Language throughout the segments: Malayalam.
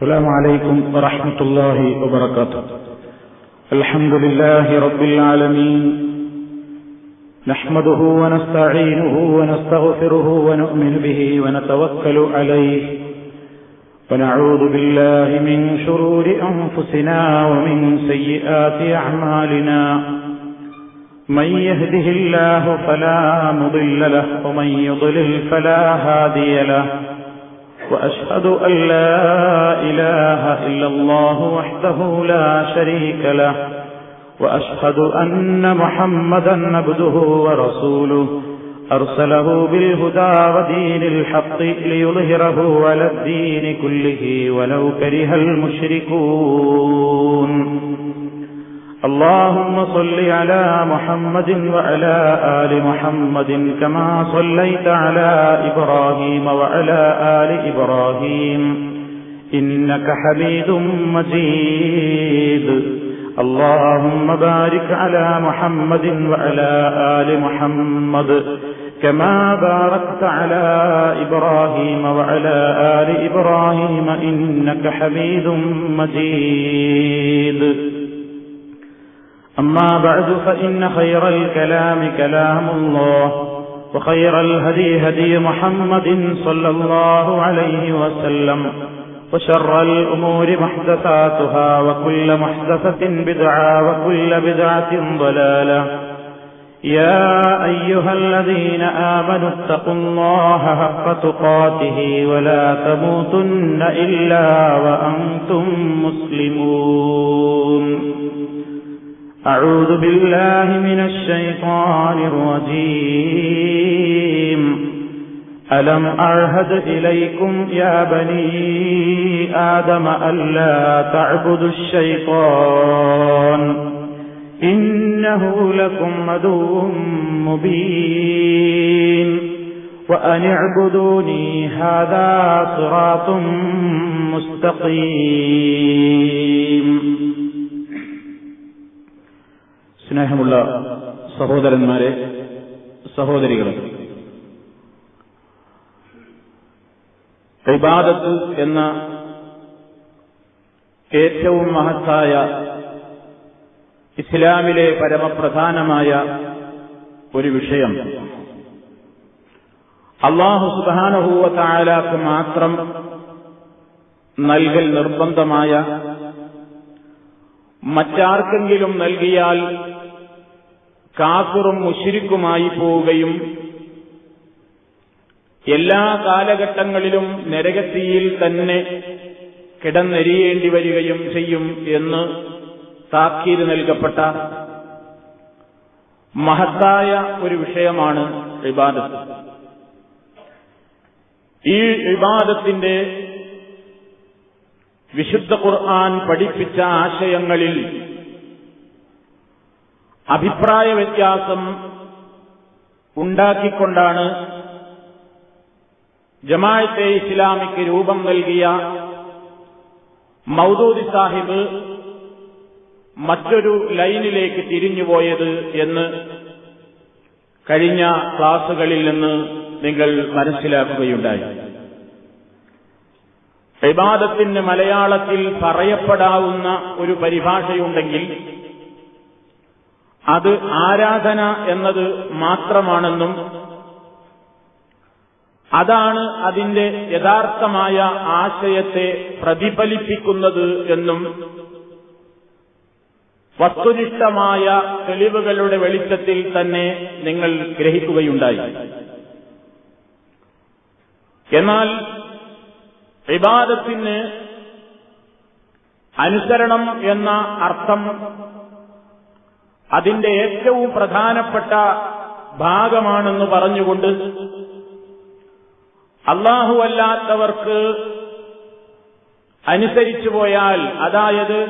السلام عليكم ورحمة الله وبركاته. الحمد لله رب العالمين. نحمده ونستعينه ونستغفره ونؤمن به ونتوكل عليه. ونعوذ بالله من شرور أنفسنا ومن سيئات أعمالنا. من يهده الله فلا مضل له ومن يضلل فلا هادي له. وأشهد أن لا إله إلا الله وحده لا شريك له وأشهد أن محمدا عبده ورسوله. أرسله بالهدى ودين الحق ليظهره على الدين كله ولو كره المشركون. اللهم صل على محمد وعلى آل محمد كما صليت على إبراهيم وعلى آل إبراهيم. إنك حميد مجيد. اللهم بارك على محمد وعلى آل محمد كما باركت على إبراهيم وعلى آل إبراهيم. إنك حميد مجيد. أما بعد فإن خير الكلام كلام الله وخير الهدي هدي محمد صلى الله عليه وسلم وشر الأمور محدثاتها وكل محدثة بدعة وكل بدعة ضلالة. يا أيها الذين آمنوا اتقوا الله حق تقاته ولا تموتن إلا وأنتم مسلمون. أعوذ بالله من الشيطان الرجيم. ألم أعهد إليكم يا بني آدم ألا تعبدوا الشيطان؟ إنه لكم عدو مبين. وأن اعبدوني هذا صراط مستقيم. സ്നേഹമുള്ള സഹോദരന്മാരെ സഹോദരികളെ ഇബാദത്ത് എന്ന ഏറ്റവും മഹത്തായ ഇസ്ലാമിലെ പരമപ്രധാനമായ ഒരു വിഷയം. അള്ളാഹു സുബാനഹൂവ താലാക്ക് മാത്രം നൽകൽ നിർബന്ധമായ മറ്റാർക്കെങ്കിലും നൽകിയാൽ കാഫിറും മുഷിരിക്കുമായി പോവുകയും എല്ലാ കാലഘട്ടങ്ങളിലും നരകത്തിയിൽ തന്നെ കിടന്നെരിയേണ്ടി വരികയും ചെയ്യും എന്ന് താക്കീത് നൽകപ്പെട്ട മഹത്തായ ഒരു വിഷയമാണ് ഇബാദത്ത്. ഈ ഇബാദത്തിന്റെ വിശുദ്ധ ഖുർആൻ പഠിപ്പിച്ച ആശയങ്ങളിൽ അഭിപ്രായ വ്യത്യാസം ഉണ്ടാക്കിക്കൊണ്ടാണ് ജമാഅത്തെ ഇസ്ലാമിക്ക് രൂപം നൽകിയ മൗദൂദി സാഹിബ് മറ്റൊരു ലൈനിലേക്ക് തിരിഞ്ഞുപോയത് എന്ന് കഴിഞ്ഞ ക്ലാസുകളിൽ നിന്ന് നിങ്ങൾ മനസ്സിലാക്കുകയുണ്ടായി. വിവാദത്തിന് മലയാളത്തിൽ പറയപ്പെടാവുന്ന ഒരു പരിഭാഷയുണ്ടെങ്കിൽ അത് ആരാധന എന്നത് മാത്രമാണെന്നും അതാണ് അതിന്റെ യഥാർത്ഥമായ ആശയത്തെ പ്രതിഫലിപ്പിക്കുന്നത് എന്നും വസ്തുനിഷ്ഠമായ തെളിവുകളുടെ വെളിച്ചത്തിൽ തന്നെ നിങ്ങൾ ഗ്രഹിക്കുകയുണ്ടായി. എന്നാൽ വിവാദത്തിന് അനുസരണം എന്ന അർത്ഥം അതിന്റെ ഏറ്റവും പ്രധാനപ്പെട്ട ഭാഗമാണെന്ന് പറഞ്ഞുകൊണ്ട് അല്ലാഹുവല്ലാത്തവർക്ക് അനുസരിച്ചു പോയാൽ അതായത്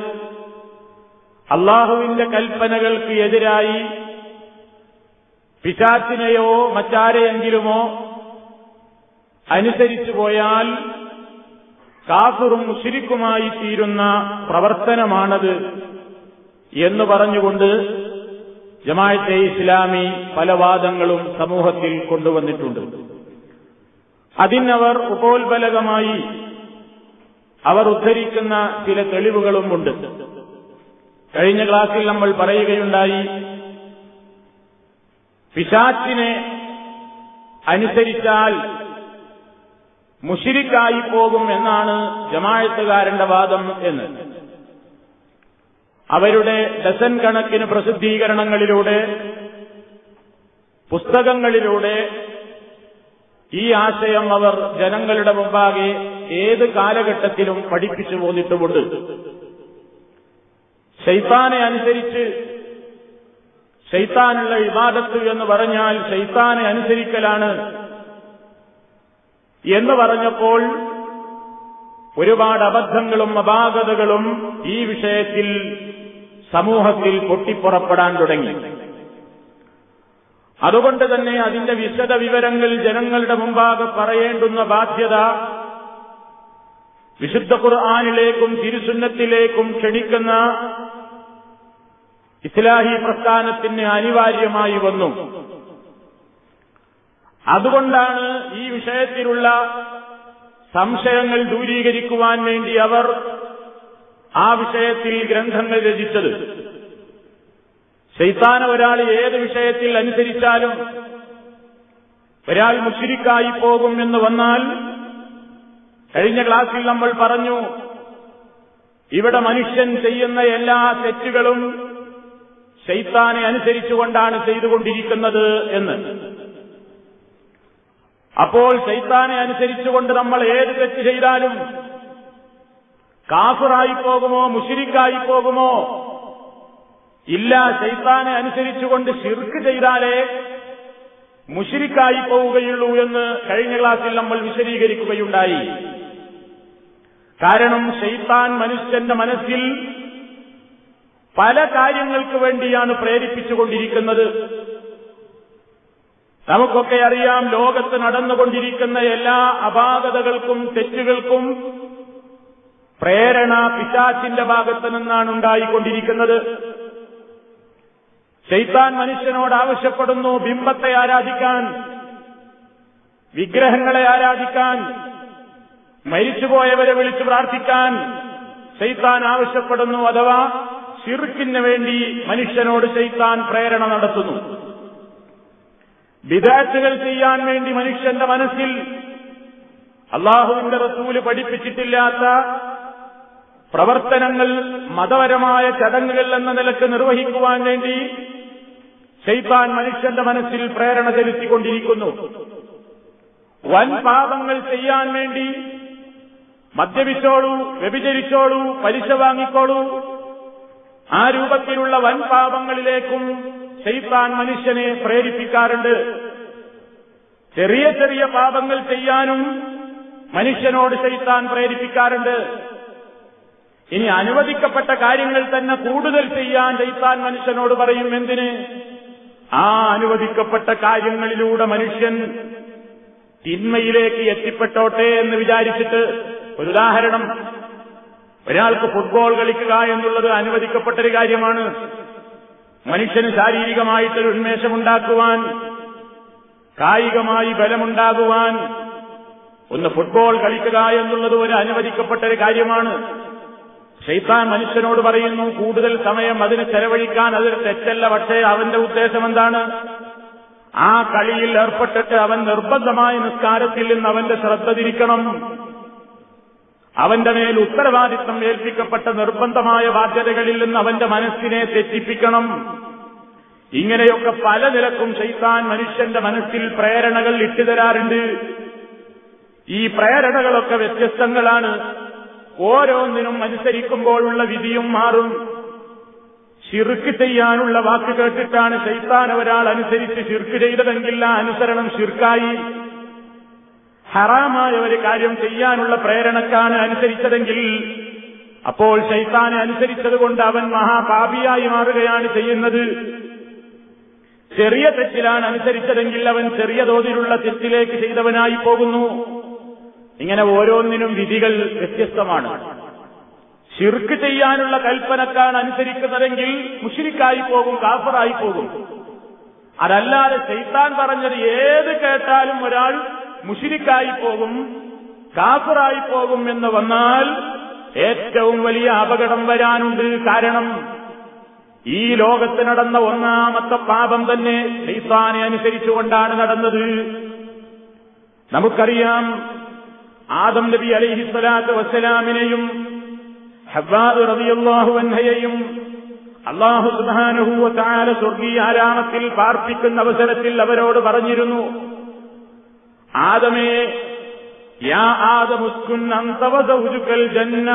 അള്ളാഹുവിന്റെ കൽപ്പനകൾക്ക് എതിരായി പിശാച്ചിനെയോ മറ്റാരെയെങ്കിലുമോ അനുസരിച്ചു പോയാൽ കാസുറും മുഷിരിക്കുമായി തീരുന്ന പ്രവർത്തനമാണത് എന്ന് പറഞ്ഞുകൊണ്ട് ജമാഅത്തെ ഇസ്ലാമി പല വാദങ്ങളും സമൂഹത്തിൽ കൊണ്ടുവന്നിട്ടുണ്ട്. അതിനവർ ഉപോത്ബലകമായി അവർ ഉദ്ധരിക്കുന്ന ചില തെളിവുകളുമുണ്ട് കഴിഞ്ഞ ക്ലാസ്സിൽ നമ്മൾ പറയുകയുണ്ടായി പിശാച്ചിനെ അനുസരിച്ചാൽ മുഷിരിക്കായി പോകും എന്നാണ് ജമാഴത്തുകാരന്റെ വാദം എന്ന്. അവരുടെ ഡസൻ കണക്കിന് പ്രസിദ്ധീകരണങ്ങളിലൂടെ പുസ്തകങ്ങളിലൂടെ ഈ ആശയം അവർ ജനങ്ങളുടെ മുമ്പാകെ ഏത് കാലഘട്ടത്തിലും പഠിപ്പിച്ചു പോന്നിട്ടുമുണ്ട് ശൈത്താനെ അനുസരിച്ച് ശൈത്താനുള്ള ഇബാദത്ത് എന്ന് പറഞ്ഞാൽ ശൈത്താനെ അനുസരിക്കലാണ് എന്ന് പറഞ്ഞപ്പോൾ ഒരുപാട് അബദ്ധങ്ങളും അപാകതകളും ഈ വിഷയത്തിൽ സമൂഹത്തിൽ പൊട്ടിപ്പുറപ്പെടാൻ തുടങ്ങി. അതുകൊണ്ട് തന്നെ അതിന്റെ വിശദ വിവരങ്ങൾ ജനങ്ങളുടെ മുമ്പാകെ പറയേണ്ടുന്ന ബാധ്യത വിശുദ്ധ ഖുർആാനിലേക്കും തിരുസുന്നത്തിലേക്കും ക്ഷണിക്കുന്ന ഇസ്ലാഹി പ്രസ്ഥാനത്തിന് അനിവാര്യമായി വന്നു. അതുകൊണ്ടാണ് ഈ വിഷയത്തിലുള്ള സംശയങ്ങൾ ദൂരീകരിക്കുവാൻ വേണ്ടി അവർ ആ വിഷയത്തിൽ ഗ്രന്ഥങ്ങൾ രചിച്ചത്. ശൈത്താന ഒരാൾ ഏത് വിഷയത്തിൽ അനുസരിച്ചാലും ഒരാൾ മുഷിരിക്കായി പോകും എന്ന് വന്നാൽ കഴിഞ്ഞ ക്ലാസ്സിൽ നമ്മൾ പറഞ്ഞു ഇവിടെ മനുഷ്യൻ ചെയ്യുന്ന എല്ലാ തെറ്റുകളും ശൈത്താനെ അനുസരിച്ചുകൊണ്ടാണ് ചെയ്തുകൊണ്ടിരിക്കുന്നത് എന്ന്. അപ്പോൾ ശൈത്താനെ അനുസരിച്ചുകൊണ്ട് നമ്മൾ ഏത് തെറ്റ് ചെയ്താലും കാഫിറായി പോകുമോ മുഷിരിക്കായി പോകുമോ? ഇല്ല ശൈത്താനെ അനുസരിച്ചുകൊണ്ട് ശിർക്ക് ചെയ്താലേ മുഷിരിക്കായി പോവുകയുള്ളൂ എന്ന് കഴിഞ്ഞ ക്ലാസ്സിൽ നമ്മൾ വിശദീകരിക്കുകയുണ്ടായി. കാരണം ശൈത്താൻ മനുഷ്യന്റെ മനസ്സിൽ പല കാര്യങ്ങൾക്ക് വേണ്ടിയാണ് പ്രേരിപ്പിച്ചുകൊണ്ടിരിക്കുന്നത്. നമുക്കൊക്കെ അറിയാം ലോകത്ത് നടന്നുകൊണ്ടിരിക്കുന്ന എല്ലാ അപാകതകൾക്കും തെറ്റുകൾക്കും പ്രേരണ പിശാച്ചിന്റെ ഭാഗത്ത് നിന്നാണ് ഉണ്ടായിക്കൊണ്ടിരിക്കുന്നത്. ശൈത്താൻ മനുഷ്യനോട് ആവശ്യപ്പെടുന്നു ബിംബത്തെ ആരാധിക്കാൻ വിഗ്രഹങ്ങളെ ആരാധിക്കാൻ മരിച്ചുപോയവരെ വിളിച്ചു പ്രാർത്ഥിക്കാൻ ശൈത്താൻ ആവശ്യപ്പെടുന്നു അഥവാ ഷിർക്കിന് വേണ്ടി മനുഷ്യനോട് ശൈത്താൻ പ്രേരണ നടത്തുന്നു. വിദാറ്റുകൾ ചെയ്യാൻ വേണ്ടി മനുഷ്യന്റെ മനസ്സിൽ അള്ളാഹുവിന്റെ റസൂൽ പഠിപ്പിച്ചിട്ടില്ലാത്ത പ്രവർത്തനങ്ങൾ മതപരമായ ചടങ്ങുകൾ എന്ന നിലയ്ക്ക് നിർവഹിക്കുവാൻ വേണ്ടി ചെയ്താൻ മനുഷ്യന്റെ മനസ്സിൽ പ്രേരണ ചെലുത്തിക്കൊണ്ടിരിക്കുന്നു. വൻ പാപങ്ങൾ ചെയ്യാൻ വേണ്ടി മദ്യപിച്ചോളൂ വ്യഭിചരിച്ചോളൂ പലിശ വാങ്ങിക്കോളൂ. ആ രൂപത്തിലുള്ള വൻ പാപങ്ങളിലേക്കും മനുഷ്യനെ പ്രേരിപ്പിക്കാറുണ്ട്. ചെറിയ ചെറിയ പാപങ്ങൾ ചെയ്യാനും മനുഷ്യനോട് ശൈത്താൻ പ്രേരിപ്പിക്കാറുണ്ട്. ഇനി അനുവദിക്കപ്പെട്ട കാര്യങ്ങൾ തന്നെ കൂടുതൽ ചെയ്യാൻ ചെയ്താൻ മനുഷ്യനോട് പറയും എന്തിന്? ആ അനുവദിക്കപ്പെട്ട കാര്യങ്ങളിലൂടെ മനുഷ്യൻ തിന്മയിലേക്ക് എത്തിപ്പെട്ടോട്ടെ എന്ന് വിചാരിച്ചിട്ട് ഒരു ഉദാഹരണം. ഒരാൾക്ക് ഫുട്ബോൾ കളിക്കുക എന്നുള്ളത് അനുവദിക്കപ്പെട്ടൊരു കാര്യമാണ്. മനുഷ്യന് ശാരീരികമായിട്ടൊരു ഉന്മേഷമുണ്ടാക്കുവാൻ കായികമായി ബലമുണ്ടാകുവാൻ ഒന്ന് ഫുട്ബോൾ കളിക്കുക എന്നുള്ളത് ഒരു അനുവദിക്കപ്പെട്ടൊരു കാര്യമാണ്. ഷെയ്ത്താൻ മനുഷ്യനോട് പറയുന്നു കൂടുതൽ സമയം അതിന് ചെലവഴിക്കാൻ അതൊരു തെറ്റല്ല പക്ഷേ അവന്റെ ഉദ്ദേശം എന്താണ്? ആ കളിയിൽ ഏർപ്പെട്ടിട്ട് അവൻ നിർബന്ധമായ നിസ്കാരത്തിൽ നിന്ന് അവന്റെ ശ്രദ്ധ തിരിക്കണം. അവന്റെ മേൽ ഉത്തരവാദിത്വം ഏൽപ്പിക്കപ്പെട്ട നിർബന്ധമായ ബാധ്യതകളിൽ നിന്ന് അവന്റെ മനസ്സിനെ തെറ്റിപ്പിക്കണം. ഇങ്ങനെയൊക്കെ പല നിലക്കും ചെയ്താൻ മനുഷ്യന്റെ മനസ്സിൽ പ്രേരണകൾ ഇട്ടുതരാറുണ്ട്. ഈ പ്രേരണകളൊക്കെ വ്യത്യസ്തങ്ങളാണ്. ഓരോന്നിനും അനുസരിക്കുമ്പോഴുള്ള വിധിയും മാറും. ഷിർക്ക് ചെയ്യാനുള്ള വാക്ക് കേട്ടിട്ടാണ് ശൈത്താൻ ഒരാൾ അനുസരിച്ച് ഷിർക്ക് ചെയ്തതെങ്കിൽ ആ അനുസരണം ഷിർക്കായി ഹറാമായ ഒരു കാര്യം ചെയ്യാനുള്ള പ്രേരണക്കാണ് അനുസരിച്ചതെങ്കിൽ അപ്പോൾ ശൈത്താനെ അനുസരിച്ചതുകൊണ്ട് അവൻ മഹാപാപിയായി മാറുകയാണ് ചെയ്യുന്നത്. ചെറിയ തെറ്റിലാണ് അനുസരിച്ചതെങ്കിൽ അവൻ ചെറിയ തോതിലുള്ള തെറ്റിലേക്ക് ചെയ്തവനായി പോകുന്നു. ഇങ്ങനെ ഓരോന്നിനും വിധികൾ വ്യത്യസ്തമാണ്. ഷിർക്ക് ചെയ്യാനുള്ള കൽപ്പനക്കാണ് അനുസരിക്കുന്നതെങ്കിൽ മുഷിരിക്കായി പോകും കാഫറായി പോകും. അതല്ലാതെ ചെയ്ത്താൻ പറഞ്ഞത് ഏത് കേട്ടാലും ഒരാൾ മുഷിരിക്കായി പോകും കാഫറായി പോകും എന്ന് വന്നാൽ ഏറ്റവും വലിയ അപകടം വരാനുണ്ട്. കാരണം ഈ ലോകത്ത് നടന്ന ഒന്നാമത്തെ പാപം തന്നെ ശൈത്താനെ അനുസരിച്ചുകൊണ്ടാണ് നടന്നത്. നമുക്കറിയാം ആദം നബി അലൈഹിസ്വലാത്ത് വസ്സലാമിനെയും ഹബ്ബാദ് റളിയല്ലാഹു അൻഹയെയും അള്ളാഹു സുബ്ഹാനഹു താല സ്വർഗീയ ആരാമത്തിൽ പാർപ്പിക്കുന്ന അവസരത്തിൽ അവരോട് പറഞ്ഞിരുന്നു ആദമേ യാ ആദമുസ്കുൻ അന്ത വസൗജുകൽ ജന്ന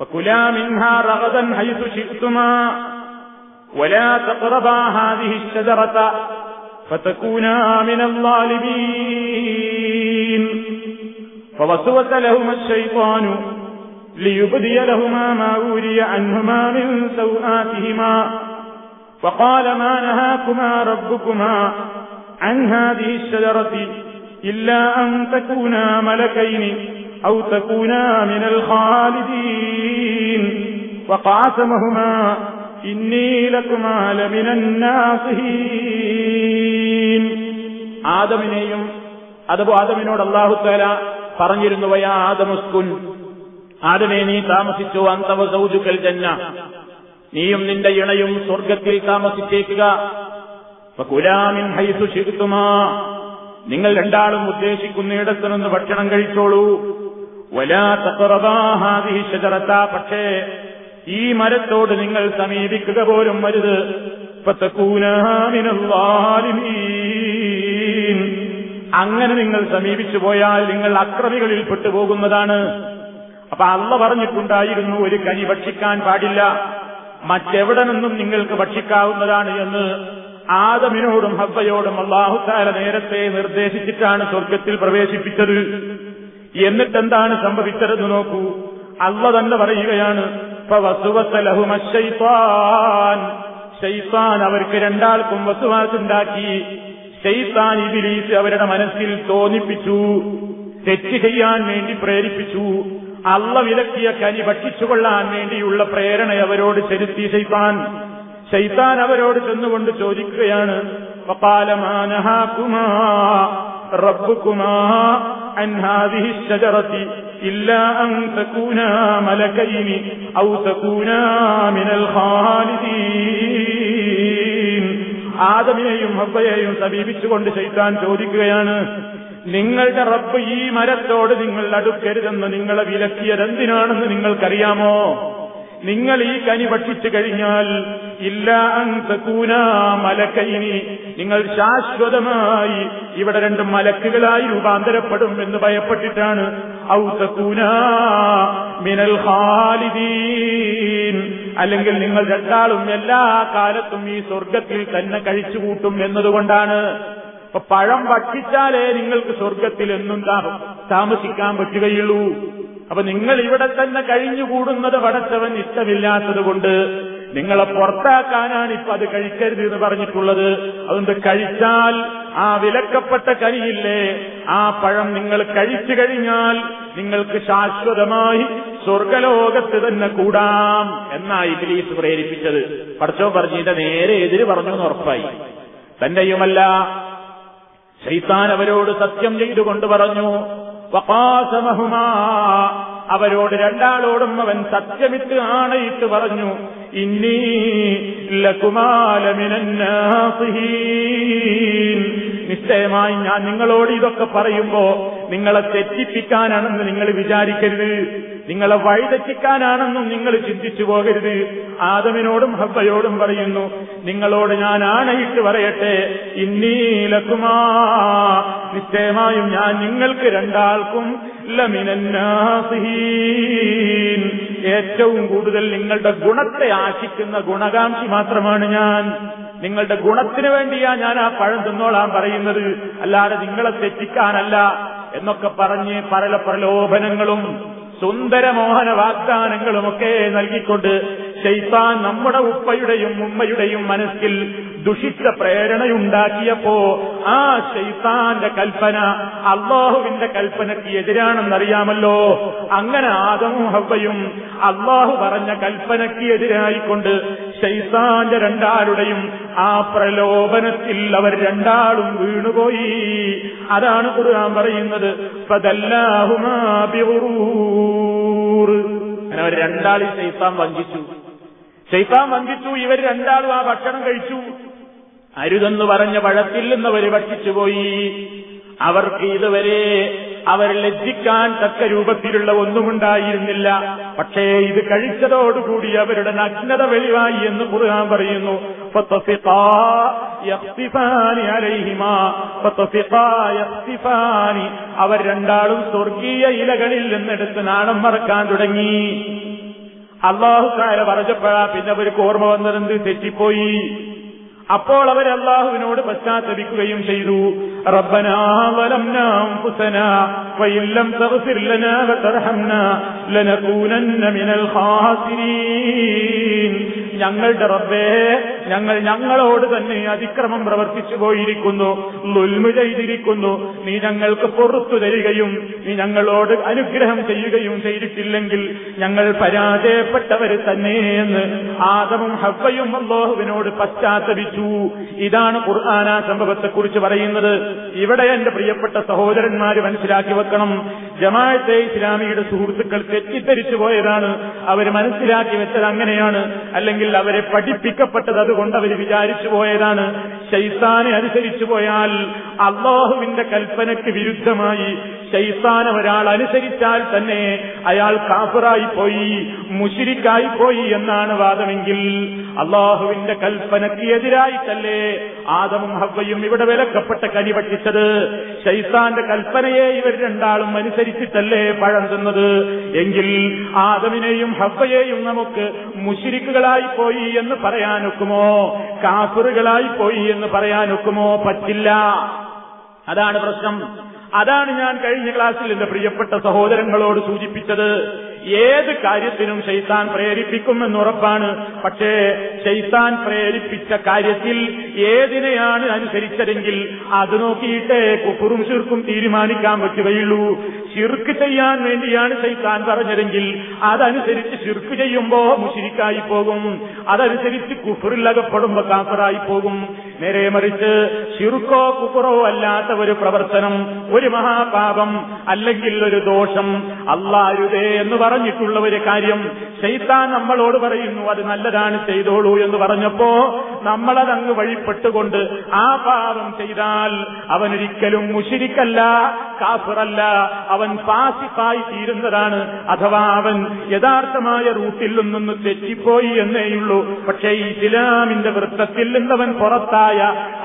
فكلا منها رغدا حيث شئتما ولا تقربا هذه الشجرة فتكونا من الظالمين فوسوس لهما الشيطان ليبدي لهما ما وري عنهما من سوآتهما وقال ما نهاكما ربكما عن هذه الشجرة إلا أن تكونا ملكين أو تكونا من الخالدين وقاسمهما إني لكما لمن الناصحين ആദമിനെയും അതപ്പോ ആദമിനോട് അള്ളാഹുത്താല പറഞ്ഞിരുന്നു വയാ ആദമുസ്കുൻ ആദമേ നീ താമസിച്ചു അന്തവ സൗജുക്കൽ ജന്ന. നീയും നിന്റെ ഇണയും സ്വർഗത്തിൽ താമസിച്ചേക്കുക. കുലാമിൻ ഹൈസു ശിരുത്തുമാ നിങ്ങൾ രണ്ടാളും ഉദ്ദേശിക്കുന്നിടത്തു നിന്ന് ഭക്ഷണം കഴിച്ചോളൂ. വലാ ഷജറത്ത പക്ഷേ ഈ മരത്തോട് നിങ്ങൾ സമീപിക്കുക പോലും വരുത് അങ്ങനെ നിങ്ങൾ സമീപിച്ചു പോയാൽ നിങ്ങൾ അക്രമികളിൽ പെട്ടുപോകുന്നതാണ്. അപ്പൊ അള്ള പറഞ്ഞിട്ടുണ്ടായിരുന്നു ഒരു കനി ഭക്ഷിക്കാൻ പാടില്ല. മറ്റെവിടെ നിന്നും നിങ്ങൾക്ക് ഭക്ഷിക്കാവുന്നതാണ് എന്ന് ആദമിനോടും ഹബ്ബയോടും അള്ളാഹുത്താല നേരത്തെ നിർദ്ദേശിച്ചിട്ടാണ് സ്വർഗത്തിൽ പ്രവേശിപ്പിച്ചത്. എന്നിട്ടെന്താണ് സംഭവിച്ചതെന്ന് നോക്കൂ. അള്ള തന്നെ പറയുകയാണ് ഷെയ്ത്താൻ അവർക്ക് രണ്ടാൾക്കും വസുവാസുണ്ടാക്കി. ഷെയ്ത്താൻ ഇബിലീസ് അവരുടെ മനസ്സിൽ തോന്നിപ്പിച്ചു തെറ്റ് ചെയ്യാൻ വേണ്ടി പ്രേരിപ്പിച്ചു അള്ള വിലക്കിയ കനി ഭക്ഷിച്ചുകൊള്ളാൻ വേണ്ടിയുള്ള പ്രേരണ അവരോട് ചെലുത്തി ഷെയ്ത്താൻ ഷെയ്ത്താൻ അവരോട് ചെന്നുകൊണ്ട് ചോദിക്കുകയാണ് റബ്ബുക്കുമാ ആദമിനെയും ഹബ്ബയെയും സമീപിച്ചുകൊണ്ട് ചെയ്താൻ ചോദിക്കുകയാണ് നിങ്ങളുടെ റബ്ബ് ഈ മരത്തോട് നിങ്ങൾ അടുക്കരുതെന്ന് നിങ്ങളെ വിലക്കിയതെന്തിനാണെന്ന് നിങ്ങൾക്കറിയാമോ? നിങ്ങൾ ഈ കനി ഭക്ഷിച്ചു കഴിഞ്ഞാൽ ഇല്ല മലക്കൈനി നിങ്ങൾ ശാശ്വതമായി ഇവിടെ രണ്ട് മലക്കുകളായി രൂപാന്തരപ്പെടും എന്ന് ഭയപ്പെട്ടിട്ടാണ് ഔതകൂന മിനൽ ഖാലിദീൻ അല്ലെങ്കിൽ നിങ്ങൾ രണ്ടാളും എല്ലാ കാലത്തും ഈ സ്വർഗത്തിൽ തന്നെ കഴിച്ചുകൂട്ടും എന്നതുകൊണ്ടാണ്. അപ്പൊ പഴം ഭക്ഷിച്ചാലേ നിങ്ങൾക്ക് സ്വർഗത്തിൽ എന്നും താമസിക്കാൻ പറ്റുകയുള്ളൂ. അപ്പൊ നിങ്ങൾ ഇവിടെ തന്നെ കഴിഞ്ഞുകൂടുന്നത് പടച്ചവൻ ഇഷ്ടമില്ലാത്തത് കൊണ്ട് നിങ്ങളെ പുറത്താക്കാനാണ് ഇപ്പൊ അത് കഴിക്കരുത് എന്ന് പറഞ്ഞിട്ടുള്ളത്. അതുകൊണ്ട് കഴിച്ചാൽ ആ വിലക്കപ്പെട്ട കരിയില്ലേ ആ പഴം നിങ്ങൾ കഴിച്ചു കഴിഞ്ഞാൽ നിങ്ങൾക്ക് ശാശ്വതമായി സ്വർഗലോകത്ത് തന്നെ കൂടാം എന്നായി ഇബിലീസ് പ്രേരിപ്പിച്ചത്. പടച്ചോ പറഞ്ഞിന്റെ നേരെ എതിര് പറഞ്ഞു എന്ന് ഉറപ്പായി. തന്റെയുമല്ല ശൈത്താൻ അവരോട് സത്യം ചെയ്തുകൊണ്ട് പറഞ്ഞു അവരോട് രണ്ടാളോടും അവൻ സത്യമിട്ട് ആണയിട്ട് പറഞ്ഞു ഇന്നീ ലകുമാലമിനീൻ നിശ്ചയമായി ഞാൻ നിങ്ങളോട് ഇതൊക്കെ പറയുമ്പോ നിങ്ങളെ തെറ്റിപ്പിക്കാനാണെന്ന് നിങ്ങൾ വിചാരിക്കരുത്. നിങ്ങളെ വഴിതെറ്റിക്കാനാണെന്നും നിങ്ങൾ ചിന്തിച്ചു പോകരുത്. ആദമിനോടും ഹബ്ബയോടും പറയുന്നു നിങ്ങളോട് ഞാൻ ആണയിട്ട് പറയട്ടെ. ഇന്നീലക്കുമാ നിശ്ചയമായും ഞാൻ നിങ്ങൾക്ക് രണ്ടാൾക്കും ഏറ്റവും കൂടുതൽ നിങ്ങളുടെ ഗുണത്തെ ആശിക്കുന്ന ഗുണകാംക്ഷി മാത്രമാണ് ഞാൻ. നിങ്ങളുടെ ഗുണത്തിന് വേണ്ടിയാ ഞാൻ ആ പഴം തിന്നോളാൻ പറയുന്നത്. അല്ലാതെ നിങ്ങളെ തെറ്റിക്കാനല്ല എന്നൊക്കെ പറഞ്ഞ് പല പ്രലോഭനങ്ങളും സുന്ദരമോഹന വാഗ്ദാനങ്ങളുമൊക്കെ നൽകിക്കൊണ്ട് ശൈത്താൻ നമ്മുടെ ഉപ്പയുടെയും ഉമ്മയുടെയും മനസ്സിൽ ദുഷിച്ച പ്രേരണയുണ്ടാക്കിയപ്പോ ആ ശൈത്താന്റെ കൽപ്പന അള്ളാഹുവിന്റെ കൽപ്പനയ്ക്ക് എതിരാണെന്നറിയാമല്ലോ. അങ്ങനെ ആദമും ഹവയും അള്ളാഹു പറഞ്ഞ കൽപ്പനയ്ക്ക് എതിരായിക്കൊണ്ട് ശൈത്താന്റെ രണ്ടാളുടെയും ആ പ്രലോഭനത്തിൽ അവർ രണ്ടാളും വീണുപോയി. അതാണ് ഖുർആൻ പറയുന്നത്. അങ്ങനെ അവർ രണ്ടാളും ശൈത്താൻ വഞ്ചിച്ചു. ശൈത്താൻ വഞ്ചിച്ചു ഇവർ രണ്ടാളും ആ ഭക്ഷണം കഴിച്ചു. അരുതെന്ന് പറഞ്ഞ പഴത്തിൽ നിന്നവർ ഭക്ഷിച്ചുപോയി അവർക്ക് ഇതുവരെ അവർ ലജ്ജിക്കാൻ തക്ക രൂപത്തിലുള്ള ഒന്നുമുണ്ടായിരുന്നില്ല. പക്ഷേ ഇത് കഴിച്ചതോടുകൂടി അവരുടെ നഗ്നത വെളിവായി എന്ന് കുറുകാൻ പറയുന്നു. അവർ രണ്ടാളും സ്വർഗീയ ഇലകളിൽ നിന്നെടുത്ത് നാണം മറക്കാൻ തുടങ്ങി. അള്ളാഹുക്കാരെ പറഞ്ഞപ്പോഴാ പിന്നെ അവർക്ക് ഓർമ്മ വന്നതെന്ത്? തെറ്റിപ്പോയി. അപ്പോൾ അവർ അള്ളാഹുവിനോട് പശ്ചാത്തപിക്കുകയും ചെയ്തു. ഞങ്ങളുടെ റബ്ബേ ഞങ്ങൾ ഞങ്ങളോട് തന്നെ അതിക്രമം പ്രവർത്തിച്ചു പോയിരിക്കുന്നു. ലുൽമു ചെയ്തിരിക്കുന്നു. നീ ഞങ്ങൾക്ക് പുറത്തു തരികയും നീ ഞങ്ങളോട് അനുഗ്രഹം ചെയ്യുകയും ചെയ്തിട്ടില്ലെങ്കിൽ ഞങ്ങൾ പരാജയപ്പെട്ടവർ തന്നെയെന്ന് ആദമും ഹബ്ബയും അള്ളാഹുവിനോട് പശ്ചാത്തപിച്ചു. ഇതാണ് ഖുർആാന സംഭവത്തെക്കുറിച്ച് പറയുന്നത്. ഇവിടെ എന്റെ പ്രിയപ്പെട്ട സഹോദരന്മാര് മനസ്സിലാക്കി വെക്കണം. ജമാഅത്തെ ഇസ്ലാമിയുടെ സുഹൃത്തുക്കൾ തെറ്റിദ്ധരിച്ചു പോയതാണ്. അവർ മനസ്സിലാക്കി വെച്ചത് അങ്ങനെയാണ്. അല്ലെങ്കിൽ അവരെ പഠിപ്പിക്കപ്പെട്ടത് അതുകൊണ്ട് അവർ വിചാരിച്ചു പോയതാണ്. ശൈത്താനെ അനുസരിച്ചു പോയാൽ അള്ളാഹുവിന്റെ കൽപ്പനയ്ക്ക് വിരുദ്ധമായി. ശൈത്താൻ ഒരാൾ അനുസരിച്ചാൽ തന്നെ അയാൾ കാഫറായി പോയി മുഷിരിക്കായി പോയി എന്നാണ് വാദമെങ്കിൽ അള്ളാഹുവിന്റെ കൽപ്പനയ്ക്ക് എതിരായിട്ടല്ലേ ആദമും ഹവയും ഇവിടെ വിലക്കപ്പെട്ട കനി പറ്റിച്ചത് ശൈത്താന്റെ കൽപ്പനയെ ഇവർ രണ്ടാളും അനുസരിച്ചിട്ടല്ലേ പഴം തിന്നത്? എങ്കിൽ ആദമിനെയും ഹവയെയും നമുക്ക് മുഷിരിക്കുകളായി പോയി എന്ന് പറയാനൊക്കുമോ? കാഫറുകളായി പോയി എന്ന് പറയാനൊക്കുമോ പറ്റില്ല. അതാണ് പ്രശ്നം. അതാണ് ഞാൻ കഴിഞ്ഞ ക്ലാസ്സിൽ എന്റെ പ്രിയപ്പെട്ട സഹോദരങ്ങളോട് സൂചിപ്പിച്ചത്. ഏത് കാര്യത്തിനും ഷെയ്ത്താൻ പ്രേരിപ്പിക്കുമെന്ന് ഉറപ്പാണ്. പക്ഷേ ഷെയ്ത്താൻ പ്രേരിപ്പിച്ച കാര്യത്തിൽ ഏതിനെയാണ് അനുസരിച്ചതെങ്കിൽ അത് നോക്കിയിട്ടേ കുപ്പുറും ചുരുക്കും തീരുമാനിക്കാൻ പറ്റുകയുള്ളൂ. ശിർക്ക് ചെയ്യാൻ വേണ്ടിയാണ് ശൈത്താൻ പറഞ്ഞതെങ്കിൽ അതനുസരിച്ച് ശിർക്ക് ചെയ്യുമ്പോ മുഷിരിക്കായി പോകും. അതനുസരിച്ച് കുഫറിൽ അകപ്പെടുമ്പോ കാഫറായി പോകും. നേരെ മറിച്ച് ശിർക്കോ കുഫറോ അല്ലാത്ത ഒരു പ്രവർത്തനം ഒരു മഹാപാപം അല്ലെങ്കിൽ ഒരു ദോഷം അള്ളാരുതേ എന്ന് പറഞ്ഞിട്ടുള്ള ഒരു കാര്യം ശൈത്താൻ നമ്മളോട് പറയുന്നു അത് നല്ലതാണ് ചെയ്തോളൂ എന്ന് പറഞ്ഞപ്പോ നമ്മളതങ്ങ് വഴിപ്പെട്ടുകൊണ്ട് ആ പാപം ചെയ്താൽ അവനൊരിക്കലും മുഷിരിക്കല്ല കാഫിറല്ല. അവൻ പാസിഫായി തീരുന്നതാണ്. അഥവാ അവൻ യഥാർത്ഥമായ റൂട്ടിൽ നിന്നൊന്ന് തെറ്റിപ്പോയി എന്നേയുള്ളൂ. പക്ഷേ ഇസ്ലാമിന്റെ വൃത്തത്തിൽ നിന്നവൻ പുറത്തായ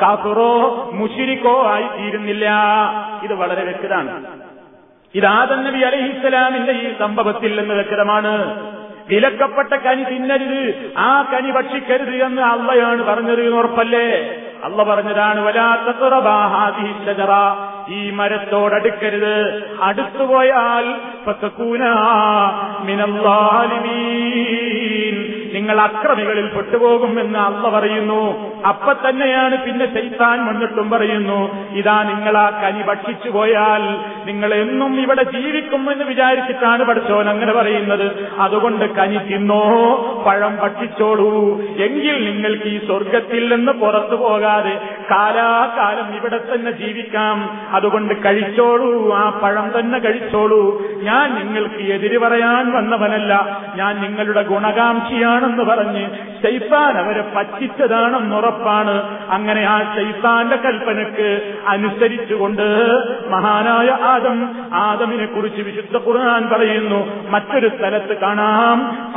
കാഫിറോ മുഷിരിക്കോ ആയി തീരുന്നില്ല ഇത് വളരെ വ്യക്തമാണ്. ഇത് ആദം നബി അലഹിസ്സലാമിന്റെ ഈ സംഭവത്തിൽ നിന്ന് വ്യക്തമാണ്. വിലക്കപ്പെട്ട കനി തിന്നരുത് ആ കനി ഭക്ഷിക്കരുത് എന്ന് അള്ളയാണ് പറഞ്ഞത് എന്ന് ഉറപ്പല്ലേ? അള്ള പറഞ്ഞതാണ് വലാത്തറ ഈ മരത്തോടടുക്കരുത് അടുത്തുപോയാൽ നിങ്ങൾ അക്രമികളിൽ പെട്ടുപോകും എന്ന് അമ്മ പറയുന്നു. അപ്പൊ തന്നെയാണ് പിന്നെ ചെയ്താൻ വന്നിട്ടും പറയുന്നു. ഇതാ നിങ്ങൾ ആ കനി ഭക്ഷിച്ചു പോയാൽ നിങ്ങൾ എന്നും ഇവിടെ ജീവിക്കും എന്ന് വിചാരിച്ചിട്ടാണ് പഠിച്ചോൻ അങ്ങനെ പറയുന്നത്. അതുകൊണ്ട് കനി തിന്നോ പഴം ഭക്ഷിച്ചോളൂ. എങ്കിൽ നിങ്ങൾക്ക് ഈ സ്വർഗത്തിൽ നിന്ന് പുറത്തു പോകാതെ കാലാകാലം ഇവിടെ തന്നെ ജീവിക്കാം. അതുകൊണ്ട് കഴിച്ചോളൂ ആ പഴം തന്നെ കഴിച്ചോളൂ. ഞാൻ നിങ്ങൾക്ക് എതിര് പറയാൻ വന്നവനല്ല. ഞാൻ നിങ്ങളുടെ ഗുണകാംക്ഷിയാണെന്ന് പറഞ്ഞ് ഷെയ്ത്താൻ അവരെ പറ്റിച്ചതാണെന്നുറപ്പാണ് അങ്ങനെ ആ ശൈത്താന്റെ കൽപ്പനക്ക് അനുസരിച്ചുകൊണ്ട് മഹാനായ ആദം ആദമിനെ കുറിച്ച് വിശുദ്ധ ഖുർആൻ പറയുന്നു. മറ്റൊരു സ്ഥലത്ത് കാണാം.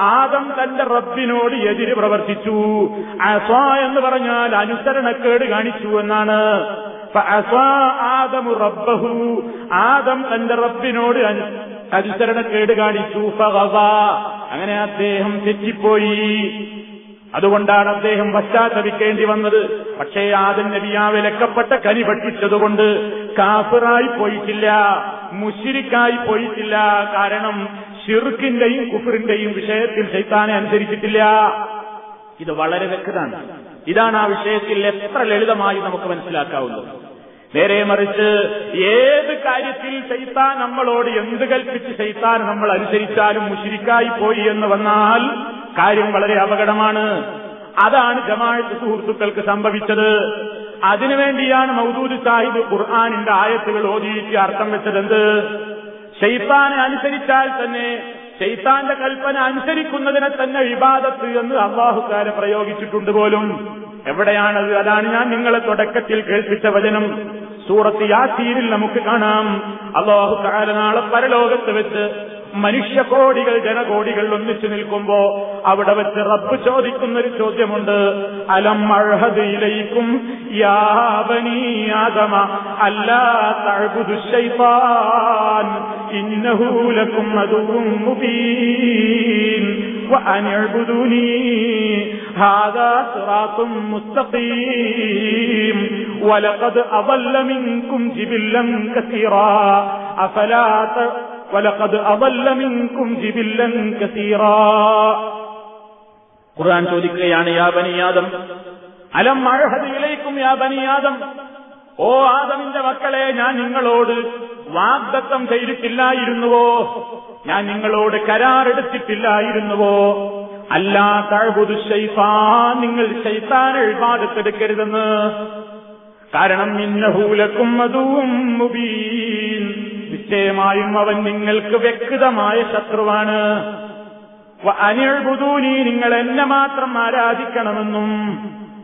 ആദം തന്റെ റബ്ബിനോട് എതിര് പ്രവർത്തിച്ചു. അസ എന്ന് പറഞ്ഞാൽ അനുസരണക്കേട് കാണിച്ചു എന്നാണ്. ആദം തന്റെ റബ്ബിനോട് അനുസരണക്കേട് കാണിച്ചു അങ്ങനെ അദ്ദേഹം തെറ്റിപ്പോയി. അതുകൊണ്ടാണ് അദ്ദേഹം പശ്ചാത്തപിക്കേണ്ടി വന്നത്. പക്ഷേ ആദം നബിയാ വിലക്കപ്പെട്ട കനി ഭക്ഷിച്ചതുകൊണ്ട് കാഫിറായി പോയിട്ടില്ല മുഷിരിക്കായി പോയിട്ടില്ല. കാരണം ഷിർക്കിന്റെയും കുഫറിന്റെയും വിഷയത്തിൽ ശൈത്താനെ അനുസരിച്ചിട്ടില്ല. ഇത് വളരെ വ്യക്തമാണ് ഇതാണ് ആ വിഷയത്തിൽ എത്ര ലളിതമായി നമുക്ക് മനസ്സിലാക്കാവുന്നത്. നേരെ മറിച്ച് ഏത് കാര്യത്തിൽ ശൈത്താൻ നമ്മളോട് എന്ത് കൽപ്പിച്ച് ശൈത്താൻ നമ്മൾ അനുസരിച്ചാലും മുഷിരിക്കായി പോയി എന്ന് വന്നാൽ കാര്യം വളരെ അപകടമാണ്. അതാണ് ജമാഴത്ത് സുഹൃത്തുക്കൾക്ക് സംഭവിച്ചത്. അതിനുവേണ്ടിയാണ് മൗദൂദ് സാഹിബ് ഖുർആാനിന്റെ ആയത്തുകൾ ഓതിയിട്ട് അർത്ഥം വെച്ചതെന്ത്? ഷെയ്ത്താനെ അനുസരിച്ചാൽ തന്നെ ഷെയ്ത്താന്റെ കൽപ്പന അനുസരിക്കുന്നതിനെ തന്നെ വിവാദത്ത് എന്ന് അള്ളാഹുക്കാരെ പ്രയോഗിച്ചിട്ടുണ്ട് പോലും. എവിടെയാണത്? അതാണ് ഞാൻ നിങ്ങളെ തുടക്കത്തിൽ കേൾപ്പിച്ച വചനം. സൂറത്ത് യാസീരിൽ നമുക്ക് കാണാം. അള്ളാഹു കാലനാളെ പരലോകത്ത് വെച്ച് മനുഷ്യകോടികൾ ജനകോടികൾ ഒന്നിച്ചു നിൽക്കുമ്പോ അവിടെ വെച്ച് റബ്ബ് ചോദിക്കുന്ന ഒരു ചോദ്യമുണ്ട് അലം അഴഹദിയിലേക്കും യാവനീയാദമ അല്ലാ തഴുതു ശൈത്താൻ ഇന്നഹൂലക്കും അതും മുബീൻ وأن اعبدوني هذا صراط مستقيم ولقد أضل منكم جبلا كثيرا أفلا ولقد ഖുർആൻ ചോദിക്കുകയാണ് യാ ബനിയാദം അലം അഴഹദിലേക്കും യാ ബനിയാദം ഓ ആദമിന്റെ മക്കളെ ഞാൻ നിങ്ങളോട് വാഗ്ദത്തം ചെയ്തിട്ടില്ലായിരുന്നുവോ? ഞാൻ നിങ്ങളോട് കരാറെടുത്തിട്ടില്ലായിരുന്നുവോ? അല്ലാ തഴുതു ശൈഫാ നിങ്ങൾ ശൈത്താനെ എഴുപാടത്തെടുക്കരുതെന്ന് കാരണം ഇന്നഹൂലക്കും അതും മുബീൻ. നിശ്ചയമായും അവൻ നിങ്ങൾക്ക് വ്യക്തമായ ശത്രുവാണ്. അനിഴ്ബുദൂനി നിങ്ങൾ എന്നെ മാത്രം ആരാധിക്കണമെന്നും.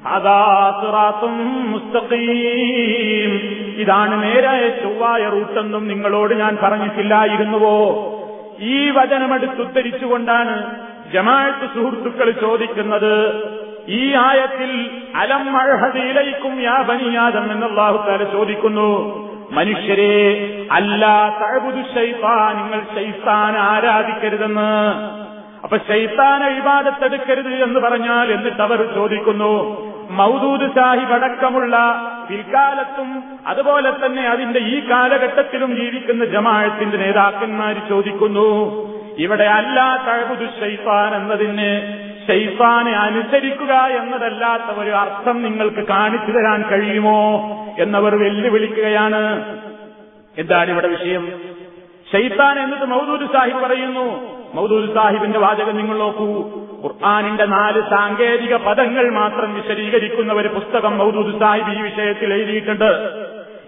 അതാത്തുറാത്തും മുസ്തഖീം. ഇതാണ് നേരായ ചൊവ്വായ റൂട്ടെന്നും നിങ്ങളോട് ഞാൻ പറഞ്ഞിട്ടില്ലായിരുന്നുവോ? ഈ വചനമെടുത്തുദ്ധരിച്ചുകൊണ്ടാണ് ജമാഅത്ത് സുഹൃത്തുക്കൾ ചോദിക്കുന്നത്. ഈ ആയത്തിൽ അലം അഴഹദിയിലേക്കും യാ ബനിയാദം എന്നല്ലാഹു താല ചോദിക്കുന്നു. മനുഷ്യരെ അല്ലാ തഴബുദു ശൈത്താൻ നിങ്ങൾ ശൈത്താൻ ആരാധിക്കരുതെന്ന്. അപ്പൊ ശൈത്താൻ ഇബാദത്തെടുക്കരുത് എന്ന് പറഞ്ഞാൽ എന്നിട്ട് അവർ ചോദിക്കുന്നു മൗദൂദ് സാഹിബ് അടക്കമുള്ള പിൽക്കാലത്തും അതുപോലെ തന്നെ അതിന്റെ ഈ കാലഘട്ടത്തിലും ജീവിക്കുന്ന ജമാഅത്തിന്റെ നേതാക്കന്മാർ ചോദിക്കുന്നു ഇവിടെ അല്ലാ തഴബുദു ശൈത്താൻ എന്നതിന് ശൈത്താനെ അനുസരിക്കുക എന്നതല്ലാത്ത ഒരു അർത്ഥം നിങ്ങൾക്ക് കാണിച്ചു തരാൻ കഴിയുമോ? എന്നവർ വെല്ലുവിളിക്കുകയാണ്. എന്താണ് ഇവിടെ വിഷയം? ഷെയ്ത്താൻ എന്നത് മൗദൂദ് സാഹിബ് പറയുന്നു. മൗദൂദ് സാഹിബിന്റെ വാചകം നിങ്ങൾ നോക്കൂ. ഖുർആാനിന്റെ നാല് സാങ്കേതിക പദങ്ങൾ മാത്രം വിശദീകരിക്കുന്ന ഒരു പുസ്തകം മൗദൂദ് സാഹിബ് ഈ വിഷയത്തിൽ എഴുതിയിട്ടുണ്ട്.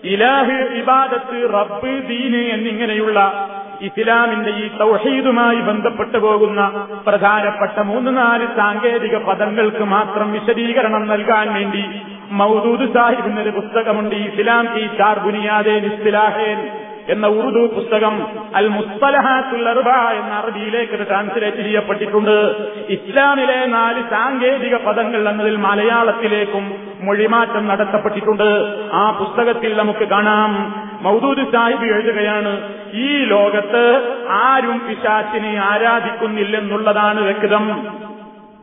ഇലാഹ് ഇബാദത്ത് റബ്ബ് ദീന് എന്നിങ്ങനെയുള്ള ഇസ്ലാമിന്റെ ഈ തൗഹീദുമായി ബന്ധപ്പെട്ടു പോകുന്ന പ്രധാനപ്പെട്ട മൂന്ന് നാല് സാങ്കേതിക പദങ്ങൾക്ക് മാത്രം വിശദീകരണം നൽകാൻ വേണ്ടി മൗദൂദ് സാഹിബ് ഒരു പുസ്തകമുണ്ട് ഇസ്ലാം ഈ ചാർ ബുനിയാദേ ഇസ്ലാഹേൻ എന്ന ഉറുദു പുസ്തകം അൽ മുസ്തലഹാത്തുൽ അർബ എന്ന അറബിയിലേക്ക് ട്രാൻസ്ലേറ്റ് ചെയ്യപ്പെട്ടിട്ടുണ്ട്. ഇസ്ലാമിലെ നാല് സാങ്കേതിക പദങ്ങൾ എന്നതിൽ മലയാളത്തിലേക്കും മൊഴിമാറ്റം നടത്തപ്പെട്ടിട്ടുണ്ട്. ആ പുസ്തകത്തിൽ നമുക്ക് കാണാം. മൗദൂദ് സാഹിബ് എഴുതുകയാണ് ഈ ലോകത്ത് ആരും പിശാച്ചിനെ ആരാധിക്കുന്നില്ലെന്നുള്ളതാണ് വ്യക്തം.